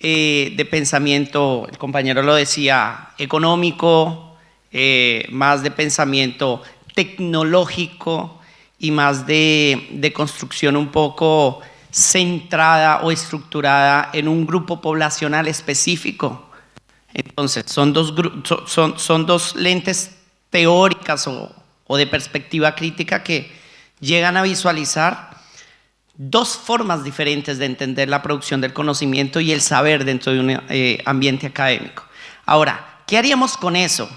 eh, de pensamiento, el compañero lo decía, económico, eh, más de pensamiento tecnológico y más de, de construcción un poco centrada o estructurada en un grupo poblacional específico. Entonces, son dos, son, son dos lentes teóricas o, o de perspectiva crítica que llegan a visualizar dos formas diferentes de entender la producción del conocimiento y el saber dentro de un eh, ambiente académico. Ahora, ¿qué haríamos con eso?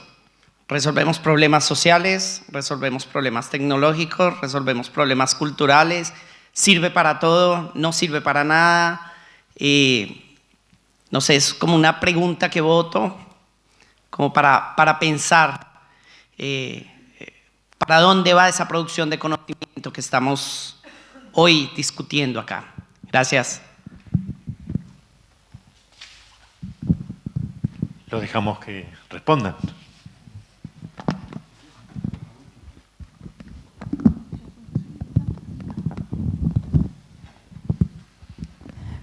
Resolvemos problemas sociales, resolvemos problemas tecnológicos, resolvemos problemas culturales, sirve para todo, no sirve para nada. Eh, no sé, es como una pregunta que voto, como para, para pensar eh, para dónde va esa producción de conocimiento que estamos hoy discutiendo acá. Gracias. Lo dejamos que respondan.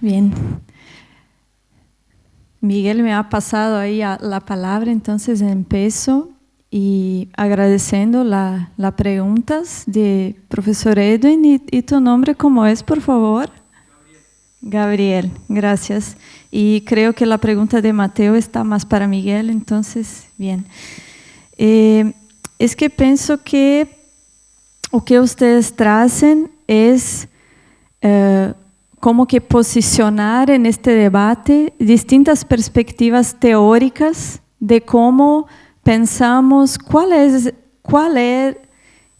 Bien. Miguel me ha pasado ahí la palabra, entonces empiezo y agradeciendo las la preguntas de profesor Edwin y, tu nombre cómo es, por favor. Gabriel. gracias. Y creo que la pregunta de Mateo está más para Miguel, entonces, bien. Eh, es que pienso que lo que ustedes tracen es eh, como que posicionar en este debate distintas perspectivas teóricas de cómo pensamos qual é, qual é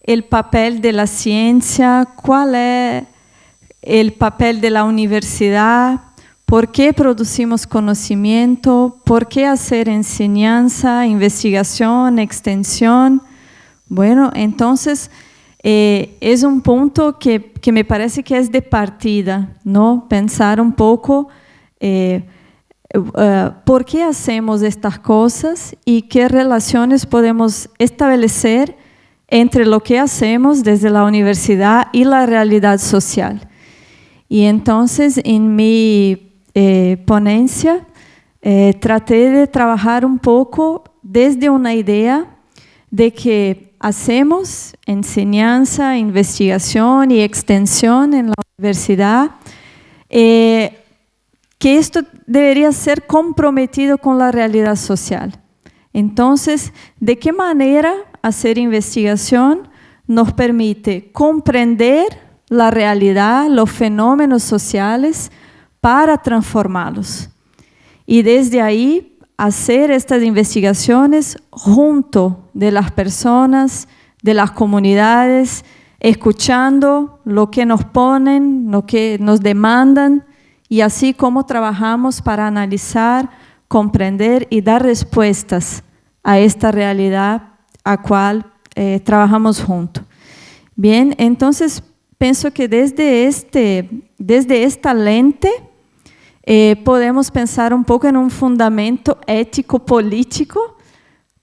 o papel da ciência, qual é o papel da universidade, por que produzimos conhecimento, por que fazer enseñanza, investigação, extensão. Bueno, entonces eh, es un punto que, me parece que es de partida, ¿no? Pensar un poco eh, Uh, por qué hacemos estas cosas y qué relaciones podemos establecer entre lo que hacemos desde la universidad y la realidad social. Y entonces en mi eh, ponencia eh, traté de trabajar un poco desde una idea de que hacemos enseñanza, investigación y extensión en la universidad eh, que esto debería ser comprometido con la realidad social. Entonces, ¿de qué manera hacer investigación nos permite comprender la realidad, los fenómenos sociales para transformarlos? Y desde ahí hacer estas investigaciones junto de las personas, de las comunidades, escuchando lo que nos ponen, lo que nos demandan, y así como trabajamos para analizar, comprender y dar respuestas a esta realidad a cual eh, trabajamos juntos. Bien, entonces pienso que desde, este, desde esta lente eh, podemos pensar un poco en un fundamento ético-político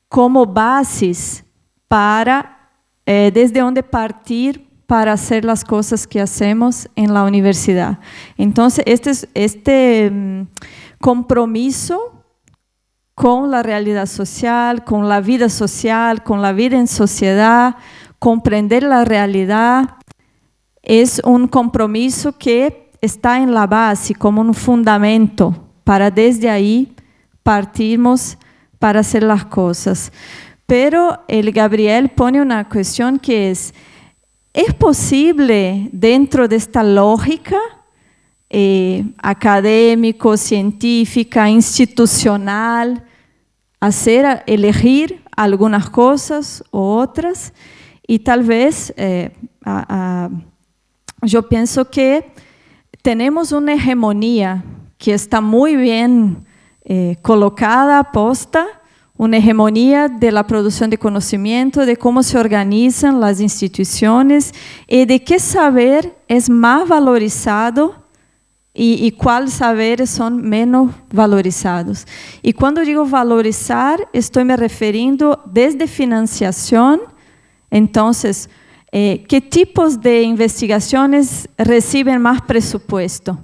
como bases para eh, desde donde partir para hacer las cosas que hacemos en la universidad. Entonces, este, este mm, compromiso con la realidad social, con la vida social, con la vida en sociedad, comprender la realidad, es un compromiso que está en la base, como un fundamento, para desde ahí partirmos para hacer las cosas. Pero el Gabriel pone una cuestión que es, ¿Es posible dentro de esta lógica eh, académico, científica, institucional, hacer, elegir algunas cosas u otras? Y tal vez eh, yo pienso que tenemos una hegemonía que está muy bien eh, colocada, posta, una hegemonía de la producción de conocimiento, de cómo se organizan las instituciones y de qué saber es más valorizado y, y cuáles saberes son menos valorizados. Y cuando digo valorizar, estoy me referindo desde financiación, entonces, eh, ¿qué tipos de investigaciones reciben más presupuesto?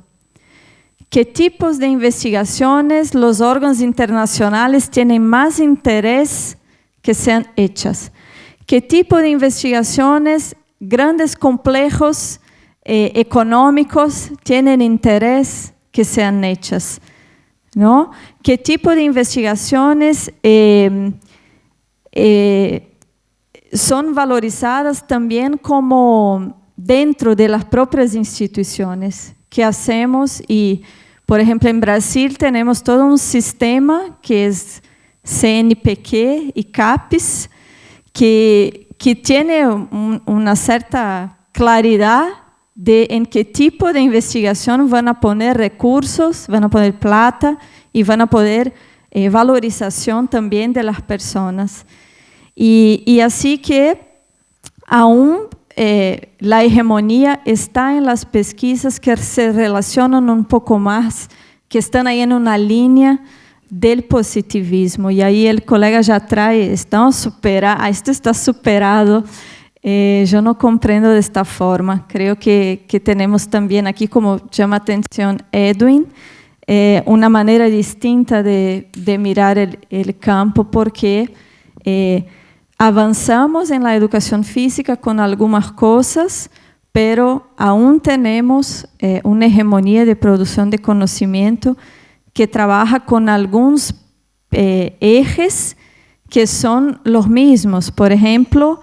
¿Qué tipos de investigaciones los órganos internacionales tienen más interés que sean hechas? ¿Qué tipo de investigaciones grandes complejos eh, económicos tienen interés que sean hechas? ¿no? ¿Qué tipo de investigaciones eh, eh, son valorizadas también como dentro de las propias instituciones que hacemos y, por ejemplo, en Brasil tenemos todo un sistema que es CNPq y CAPES, que, que tiene un, una cierta claridad de en qué tipo de investigación van a poner recursos, van a poner plata y van a poder eh, valorización también de las personas. Y, y así que aún eh, la hegemonía está en las pesquisas que se relacionan un poco más, que están ahí en una línea del positivismo. Y ahí el colega ya trae, estamos supera, esto está superado eh, yo no comprendo de esta forma. Creo que, que, tenemos también aquí, como llama atención Edwin, eh, una manera distinta de, de mirar el, el, campo porque eh, avanzamos en la educación física con algunas cosas, pero aún tenemos eh, una hegemonía de producción de conocimiento que trabaja con algunos eh, ejes que son los mismos. Por ejemplo,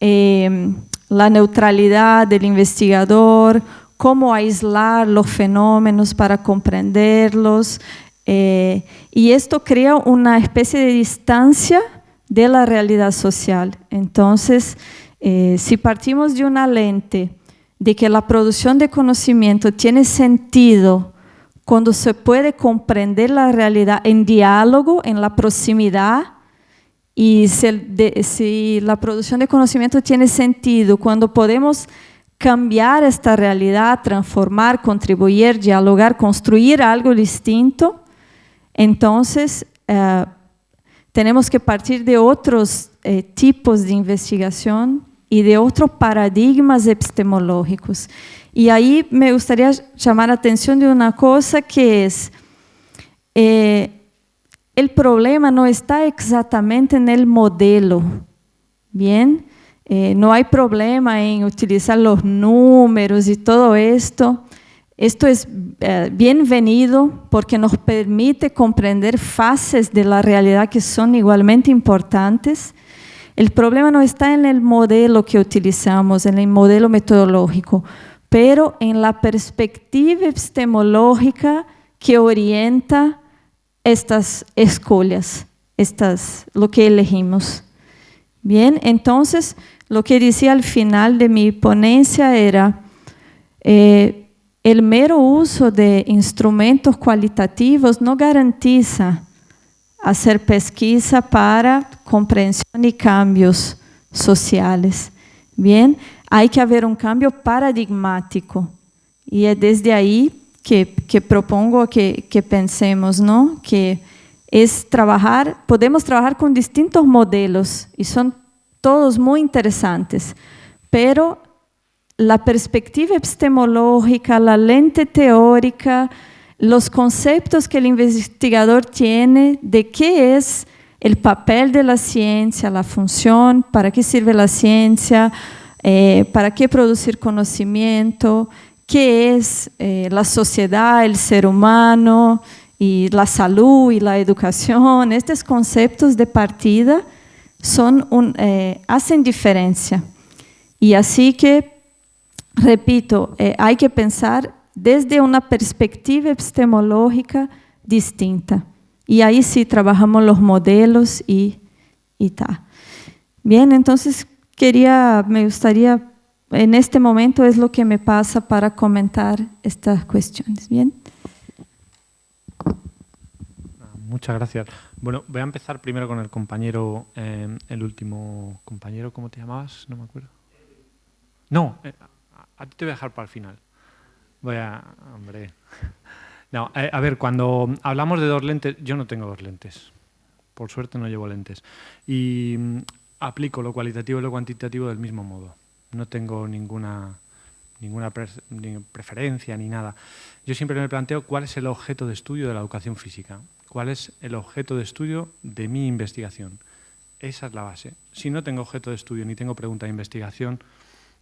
eh, la neutralidad del investigador, cómo aislar los fenómenos para comprenderlos. Eh, y esto crea una especie de distancia de la realidad social. Entonces, eh, si partimos de una lente de que la producción de conocimiento tiene sentido cuando se puede comprender la realidad en diálogo, en la proximidad, y si, la producción de conocimiento tiene sentido cuando podemos cambiar esta realidad, transformar, contribuir, dialogar, construir algo distinto, entonces eh, tenemos que partir de otros eh, tipos de investigación y de otros paradigmas epistemológicos. Y ahí me gustaría llamar la atención de una cosa que es, eh, el problema no está exactamente en el modelo, ¿bien? Eh, no hay problema en utilizar los números y todo esto. Esto es eh, bienvenido porque nos permite comprender fases de la realidad que son igualmente importantes. El problema no está en el modelo que utilizamos, en el modelo metodológico, pero en la perspectiva epistemológica que orienta estas escolhas, estas, lo que elegimos. Bien, entonces lo que decía al final de mi ponencia era eh, el mero uso de instrumentos cualitativos no garantiza hacer pesquisa para comprensión y cambios sociales. Bien, hay que haber un cambio paradigmático y es desde ahí que, propongo que, que, pensemos, ¿no? Que es trabajar, podemos trabajar con distintos modelos y son todos muy interesantes, pero la perspectiva epistemológica, la lente teórica, los conceptos que el investigador tiene de qué es el papel de la ciencia, la función, para qué sirve la ciencia, eh, para qué producir conocimiento, qué es eh, la sociedad, el ser humano, y la salud y la educación, estos conceptos de partida son eh, hacen diferencia. Y así que, repito, eh, hay que pensar desde una perspectiva epistemológica distinta. Y ahí sí trabajamos los modelos y, y tal. Bien, entonces quería, me gustaría en este momento es lo que me pasa para comentar estas cuestiones. ¿Bien? Muchas gracias. Bueno, voy a empezar primero con el compañero, eh, el último compañero, ¿cómo te llamabas? No me acuerdo. No, eh, a, ti te voy a dejar para el final. Voy a... Hombre. [LAUGHS] No, eh, a ver, cuando hablamos de dos lentes, yo no tengo dos lentes. Por suerte no llevo lentes. Y mm, aplico lo cualitativo y lo cuantitativo del mismo modo. No tengo ninguna, ninguna preferencia ni nada. Yo siempre me planteo cuál es el objeto de estudio de la educación física, cuál es el objeto de estudio de mi investigación. Esa es la base. Si no tengo objeto de estudio ni tengo pregunta de investigación,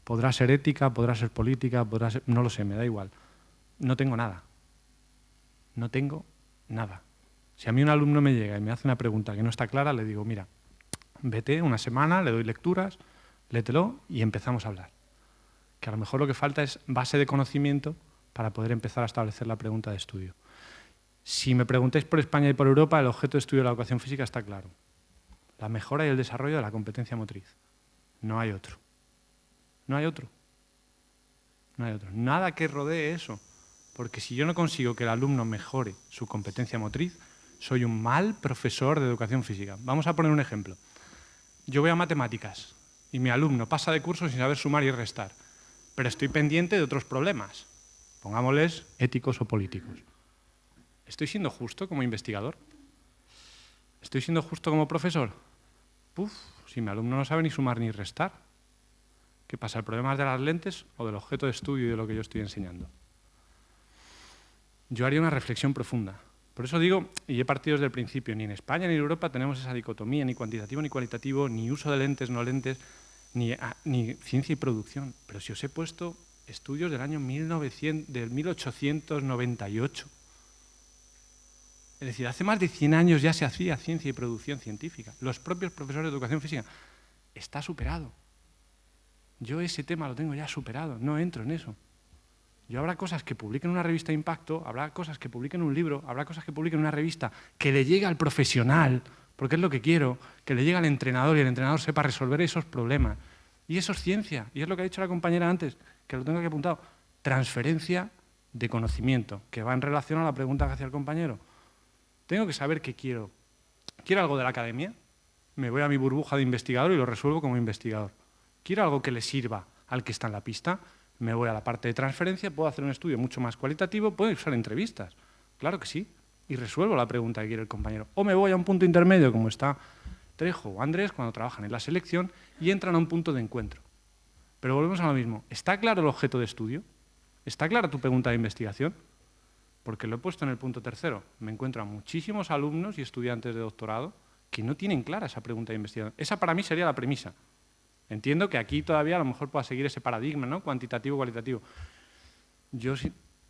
podrá ser ética, podrá ser política, podrá ser... no lo sé, me da igual. No tengo nada. No tengo nada. Si a mí un alumno me llega y me hace una pregunta que no está clara, le digo, mira, vete una semana, le doy lecturas, lételo y empezamos a hablar. Que a lo mejor lo que falta es base de conocimiento para poder empezar a establecer la pregunta de estudio. Si me preguntáis por España y por Europa, el objeto de estudio de la educación física está claro. La mejora y el desarrollo de la competencia motriz. No hay otro. No hay otro. No hay otro. Nada que rodee eso. Porque si yo no consigo que el alumno mejore su competencia motriz, soy un mal profesor de educación física. Vamos a poner un ejemplo. Yo voy a matemáticas y mi alumno pasa de curso sin saber sumar y restar, pero estoy pendiente de otros problemas, pongámosles éticos o políticos. ¿Estoy siendo justo como investigador? ¿Estoy siendo justo como profesor? Puf, si mi alumno no sabe ni sumar ni restar. ¿Qué pasa? ¿El problema es de las lentes o del objeto de estudio y de lo que yo estoy enseñando? Yo haría una reflexión profunda. Por eso digo, y he partido desde el principio, ni en España ni en Europa tenemos esa dicotomía, ni cuantitativo ni cualitativo, ni uso de lentes, no lentes, ni, ah, ciencia y producción. Pero si os he puesto estudios del año 1900, del 1898, es decir, hace más de 100 años ya se hacía ciencia y producción científica. Los propios profesores de educación física. Está superado. Yo ese tema lo tengo ya superado, no entro en eso. Yo habrá cosas que publiquen en una revista de impacto, habrá cosas que publiquen un libro, habrá cosas que publiquen en una revista que le llegue al profesional, porque es lo que quiero, que le llegue al entrenador y el entrenador sepa resolver esos problemas. Y eso es ciencia, y es lo que ha dicho la compañera antes, que lo tengo aquí apuntado. Transferencia de conocimiento, que va en relación a la pregunta que hacía el compañero. Tengo que saber qué quiero. ¿Quiero algo de la academia? Me voy a mi burbuja de investigador y lo resuelvo como investigador. ¿Quiero algo que le sirva al que está en la pista? Me voy a la parte de transferencia, puedo hacer un estudio mucho más cualitativo, puedo usar entrevistas. Claro que sí. Y resuelvo la pregunta que quiere el compañero. O me voy a un punto intermedio, como está Trejo o Andrés, cuando trabajan en la selección, y entran a un punto de encuentro. Pero volvemos a lo mismo. ¿Está claro el objeto de estudio? ¿Está clara tu pregunta de investigación? porque lo he puesto en el punto tercero. Me encuentro a muchísimos alumnos y estudiantes de doctorado que no tienen clara esa pregunta de investigación. Esa para mí sería la premisa. Entiendo que aquí todavía a lo mejor pueda seguir ese paradigma, ¿no? cuantitativo, cualitativo. Yo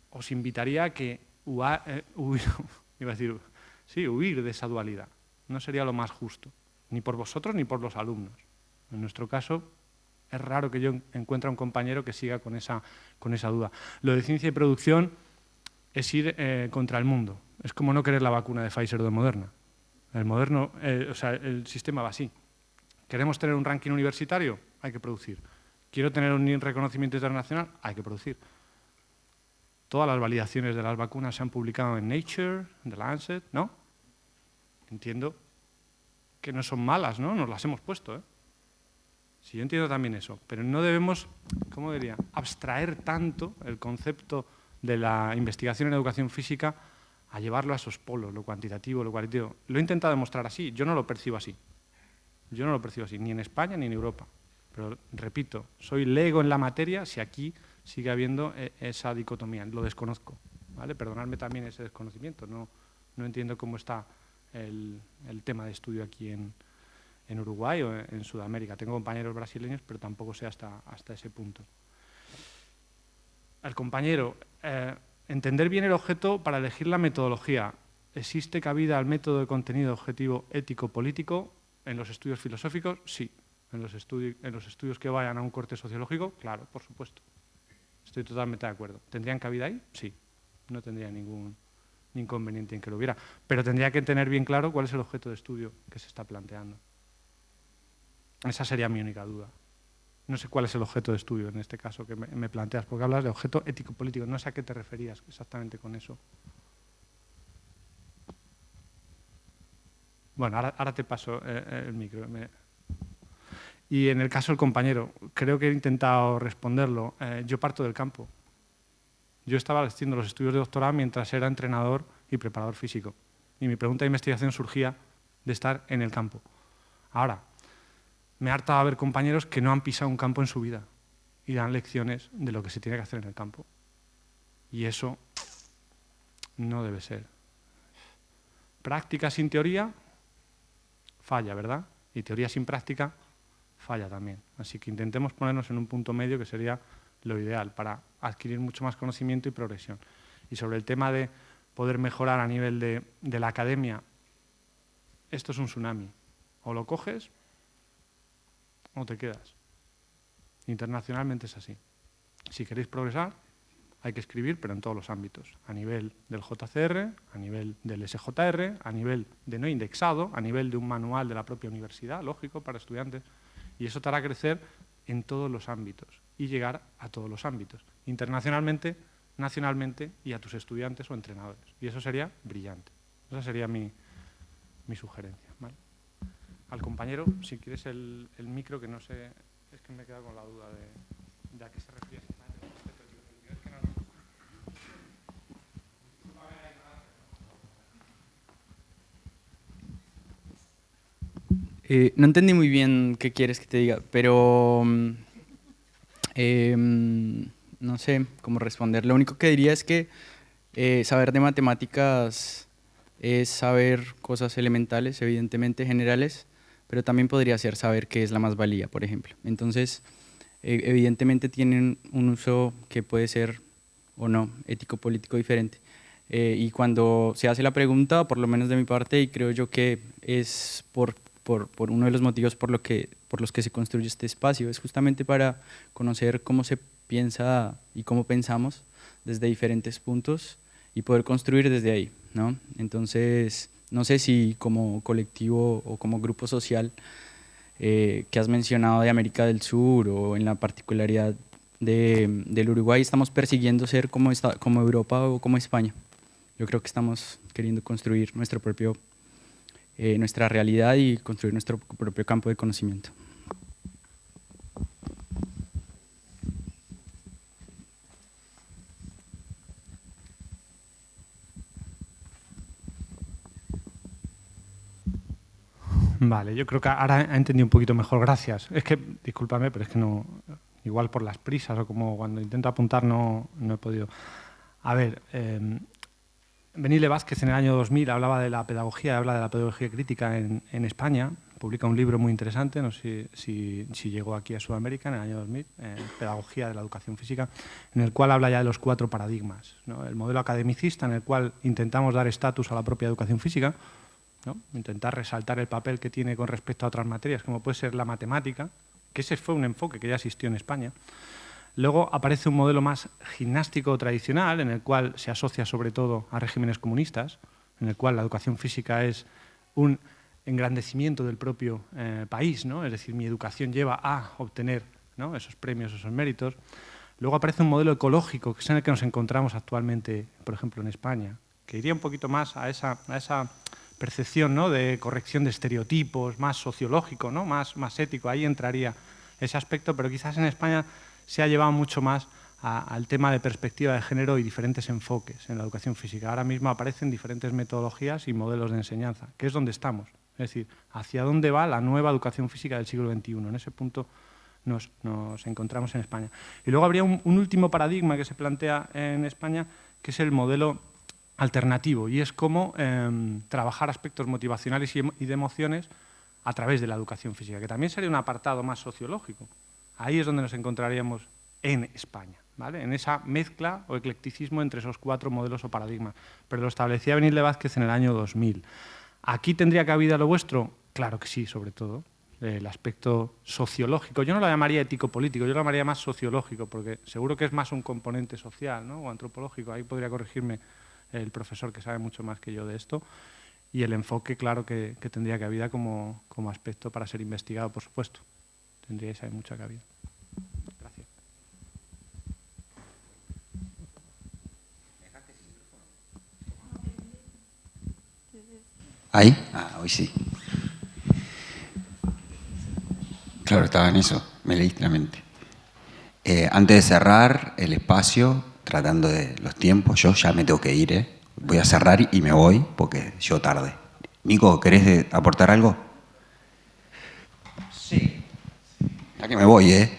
os invitaría a que eh, [LAUGHS] iba a decir, sí, huir de esa dualidad. No sería lo más justo, ni por vosotros ni por los alumnos. En nuestro caso, es raro que yo encuentre a un compañero que siga con esa, con esa duda. Lo de ciencia y producción es ir eh, contra el mundo. Es como no querer la vacuna de Pfizer o de Moderna. El, moderno, eh, o sea, el sistema va así. ¿Queremos tener un ranking universitario? Hay que producir. ¿Quiero tener un reconocimiento internacional? Hay que producir. Todas las validaciones de las vacunas se han publicado en Nature, en The Lancet, ¿no? Entiendo que no son malas, ¿no? Nos las hemos puesto, ¿eh? Sí, yo entiendo también eso, pero no debemos, ¿cómo diría?, abstraer tanto el concepto de la investigación en educación física a llevarlo a esos polos, lo cuantitativo, lo cualitativo. Lo he intentado demostrar así, yo no lo percibo así. Yo no lo percibo así, ni en España ni en Europa. Pero repito, soy lego en la materia si aquí sigue habiendo eh, esa dicotomía, lo desconozco. ¿vale? Perdonadme también ese desconocimiento, no, entiendo cómo está el, tema de estudio aquí en, en, Uruguay o en Sudamérica. Tengo compañeros brasileños, pero tampoco sé hasta, hasta ese punto al compañero, eh, entender bien el objeto para elegir la metodología. ¿Existe cabida al método de contenido objetivo ético-político en los estudios filosóficos? Sí. ¿En los, ¿En los estudios que vayan a un corte sociológico? Claro, por supuesto. Estoy totalmente de acuerdo. ¿Tendrían cabida ahí? Sí. No tendría ningún inconveniente en que lo hubiera. Pero tendría que tener bien claro cuál es el objeto de estudio que se está planteando. Esa sería mi única duda. No sé cuál es el objeto de estudio en este caso que me, planteas, porque hablas de objeto ético-político. No sé a qué te referías exactamente con eso. Bueno, ahora, te paso eh, eh, el micro. Y en el caso del compañero, creo que he intentado responderlo. Eh, yo parto del campo. Yo estaba haciendo los estudios de doctorado mientras era entrenador y preparador físico. Y mi pregunta de investigación surgía de estar en el campo. Ahora, me harta ver compañeros que no han pisado un campo en su vida y dan lecciones de lo que se tiene que hacer en el campo. Y eso no debe ser. Práctica sin teoría falla, ¿verdad? Y teoría sin práctica falla también. Así que intentemos ponernos en un punto medio que sería lo ideal para adquirir mucho más conocimiento y progresión. Y sobre el tema de poder mejorar a nivel de, la academia, esto es un tsunami. O lo coges o te quedas. Internacionalmente es así. Si queréis progresar, hay que escribir, pero en todos los ámbitos, a nivel del JCR, a nivel del SJR, a nivel de no indexado, a nivel de un manual de la propia universidad, lógico, para estudiantes, y eso te hará crecer en todos los ámbitos y llegar a todos los ámbitos, internacionalmente, nacionalmente y a tus estudiantes o entrenadores. Y eso sería brillante. Esa sería mi, sugerencia. Al compañero, si quieres el, micro, que no sé, es que me he quedado con la duda de, de a qué se refiere. Eh, no entendí muy bien qué quieres que te diga, pero mm, em, no sé cómo responder. Lo único que diría es que eh, saber de matemáticas es saber cosas elementales, evidentemente generales, pero también podría ser saber qué es la más valía, por ejemplo. Entonces, e, evidentemente tienen un uso que puede ser o no ético-político diferente. Eh, y cuando se hace la pregunta, por lo menos de mi parte, y creo yo que es por por, uno de los motivos por, lo que, por los que se construye este espacio, es justamente para conocer cómo se piensa y cómo pensamos desde diferentes puntos y poder construir desde ahí. ¿no? Entonces, no sé si como colectivo o como grupo social eh, que has mencionado de América del Sur o en la particularidad de, del Uruguay estamos persiguiendo ser como, esta, como Europa o como España. Yo creo que estamos queriendo construir nuestro propio eh, nuestra realidad y construir nuestro propio campo de conocimiento. Vale, yo creo que ahora he entendido un poquito mejor, gracias. Es que, discúlpame, pero es que no, igual por las prisas o como cuando intento apuntar no, no he podido. A ver, eh, Benile Vázquez en el año 2000 hablaba de la pedagogía, habla de la pedagogía crítica en, España, publica un libro muy interesante, no sé si, llegó aquí a Sudamérica en el año 2000, Pedagogía de la Educación Física, en el cual habla ya de los cuatro paradigmas. El modelo academicista, en el cual intentamos dar estatus a la propia educación física, intentar resaltar el papel que tiene con respecto a otras materias, como puede ser la matemática, que ese fue un enfoque que ya existió en España. Luego aparece un modelo más gimnástico tradicional, en el cual se asocia sobre todo a regímenes comunistas, en el cual la educación física es un engrandecimiento del propio eh, país, ¿no? es decir, mi educación lleva a obtener esos premios, esos méritos. Luego aparece un modelo ecológico, que es en el que nos encontramos actualmente, por ejemplo, en España, que iría un poquito más a esa, a esa percepción ¿no? de corrección de estereotipos, más sociológico, ¿no? más, más ético, ahí entraría ese aspecto, pero quizás en España se ha llevado mucho más al tema de perspectiva de género y diferentes enfoques en la educación física. Ahora mismo aparecen diferentes metodologías y modelos de enseñanza, que es donde estamos. Es decir, hacia dónde va la nueva educación física del siglo XXI. En ese punto nos, encontramos en España. Y luego habría un, último paradigma que se plantea en España, que es el modelo alternativo, y es cómo em, trabajar aspectos motivacionales y de emociones a través de la educación física, que también sería un apartado más sociológico. Ahí es donde nos encontraríamos en España, ¿vale? en esa mezcla o eclecticismo entre esos cuatro modelos o paradigmas. Pero lo establecía Benil Vázquez en el año 2000. ¿Aquí tendría cabida lo vuestro? Claro que sí, sobre todo. El aspecto sociológico. Yo no lo llamaría ético-político, yo lo llamaría más sociológico, porque seguro que es más un componente social ¿no? o antropológico. Ahí podría corregirme el profesor que sabe mucho más que yo de esto. Y el enfoque, claro, que, tendría cabida como, como aspecto para ser investigado, por supuesto tendríais ahí mucha cabida. Gracias. ¿Ahí? Ah, hoy sí. Claro, estaba en eso, me leíste la mente. Eh, antes de cerrar el espacio, tratando de los tiempos, yo ya me tengo que ir, ¿eh? Voy a cerrar y me voy porque yo tarde. Nico, ¿querés aportar algo? Sí. Ya que me voy, ¿eh?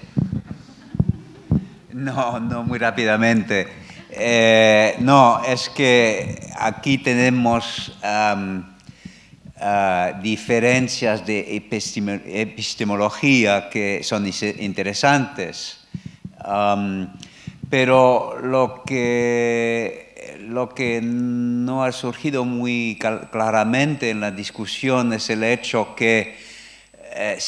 No, no muy rápidamente. Eh, no, es que aquí tenemos uh, diferencias de epistemología que son interesantes, pero lo que, lo que no ha surgido muy claramente en la discusión es el hecho que eh,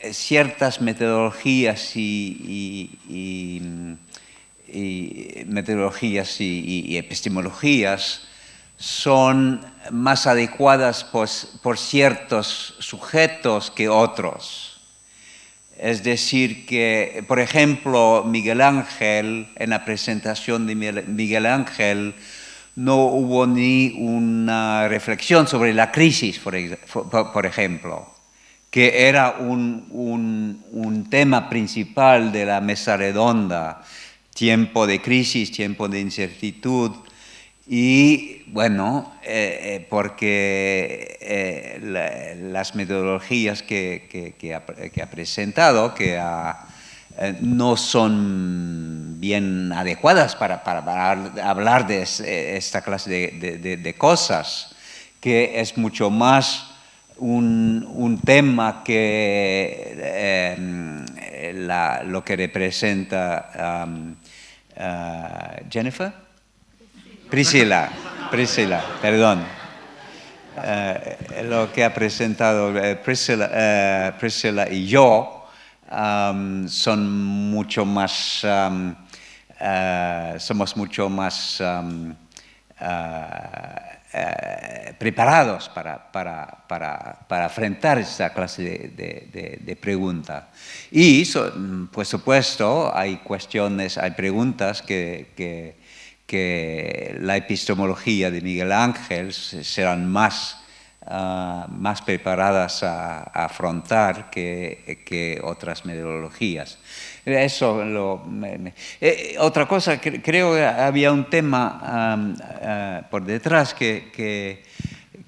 eh, ciertas metodologías y, metodologías y, epistemologías son más adecuadas por, ciertos sujetos que otros. Es decir, que, por ejemplo, Miguel Ángel, en la presentación de Miguel Ángel, no hubo ni una reflexión sobre la crisis, por ejemplo que era un, un, tema principal de la mesa redonda, tiempo de crisis, tiempo de incertidumbre, y bueno, eh, eh, porque eh, las metodologías que, que, ha, presentado, que no son bien adecuadas para, para, hablar de esta clase de, de cosas, que es mucho más un, tema que em, lo que representa um, uh, Jennifer, Priscila, Priscila, perdón. Uh, lo que ha presentado uh, Priscila, y yo um, son mucho más, um, somos mucho más eh, preparados para, para, para, para, enfrentar esta clase de, de, de, pregunta. Y, por supuesto, hay cuestiones, hay preguntas que, que, que la epistemología de Miguel Ángel serán más Ah, más preparadas a, afrontar que, que, otras metodologías. Eso lo, eh, otra cosa, creo que había un tema ah, por detrás que, que,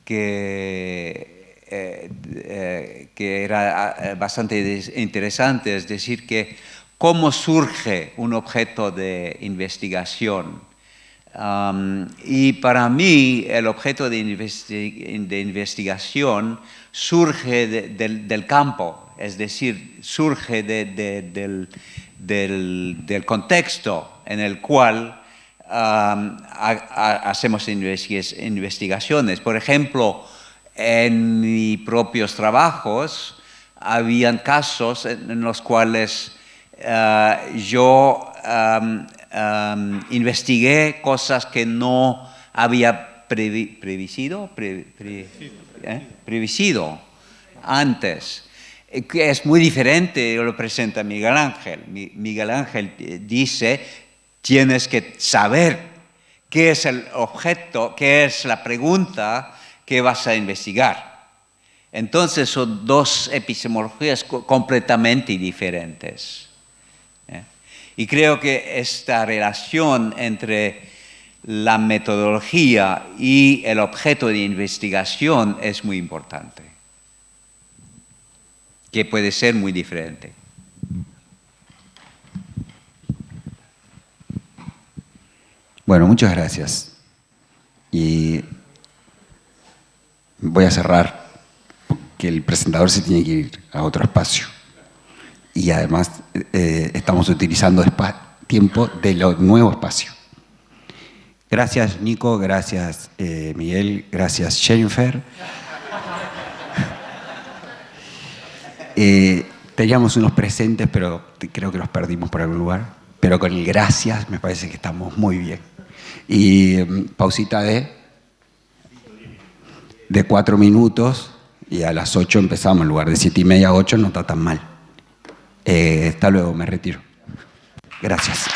que, eh, eh, era ah, bastante interesante, es decir, que cómo surge un objeto de investigación. Y para mí el objeto de, investigación surge del, campo, es decir, surge del, contexto en el cual hacemos investigaciones. Por ejemplo, en mis propios trabajos habían casos en los cuales ah, yo investigué cosas que no había previsido, ¿eh? previsido antes que es muy diferente, lo presenta Miguel Ángel. Miguel Ángel eh, dice, tienes que saber qué es el objeto, qué es la pregunta que vas a investigar. Entonces son dos epistemologías completamente diferentes. Y creo que esta relación entre la metodología y el objeto de investigación es muy importante, que puede ser muy diferente. Bueno, muchas gracias. Y voy a cerrar, porque el presentador se tiene que ir a otro espacio y además eh, estamos utilizando tiempo de lo nuevo espacio. Gracias Nico, gracias eh, Miguel, gracias Jennifer. Eh, teníamos unos presentes, pero creo que los perdimos por algún lugar. Pero con el gracias me parece que estamos muy bien. Y mm, pausita de, de cuatro minutos y a las ocho empezamos, en lugar de siete y media a ocho no está tan mal. Eh, hasta luego, me retiro. Gracias.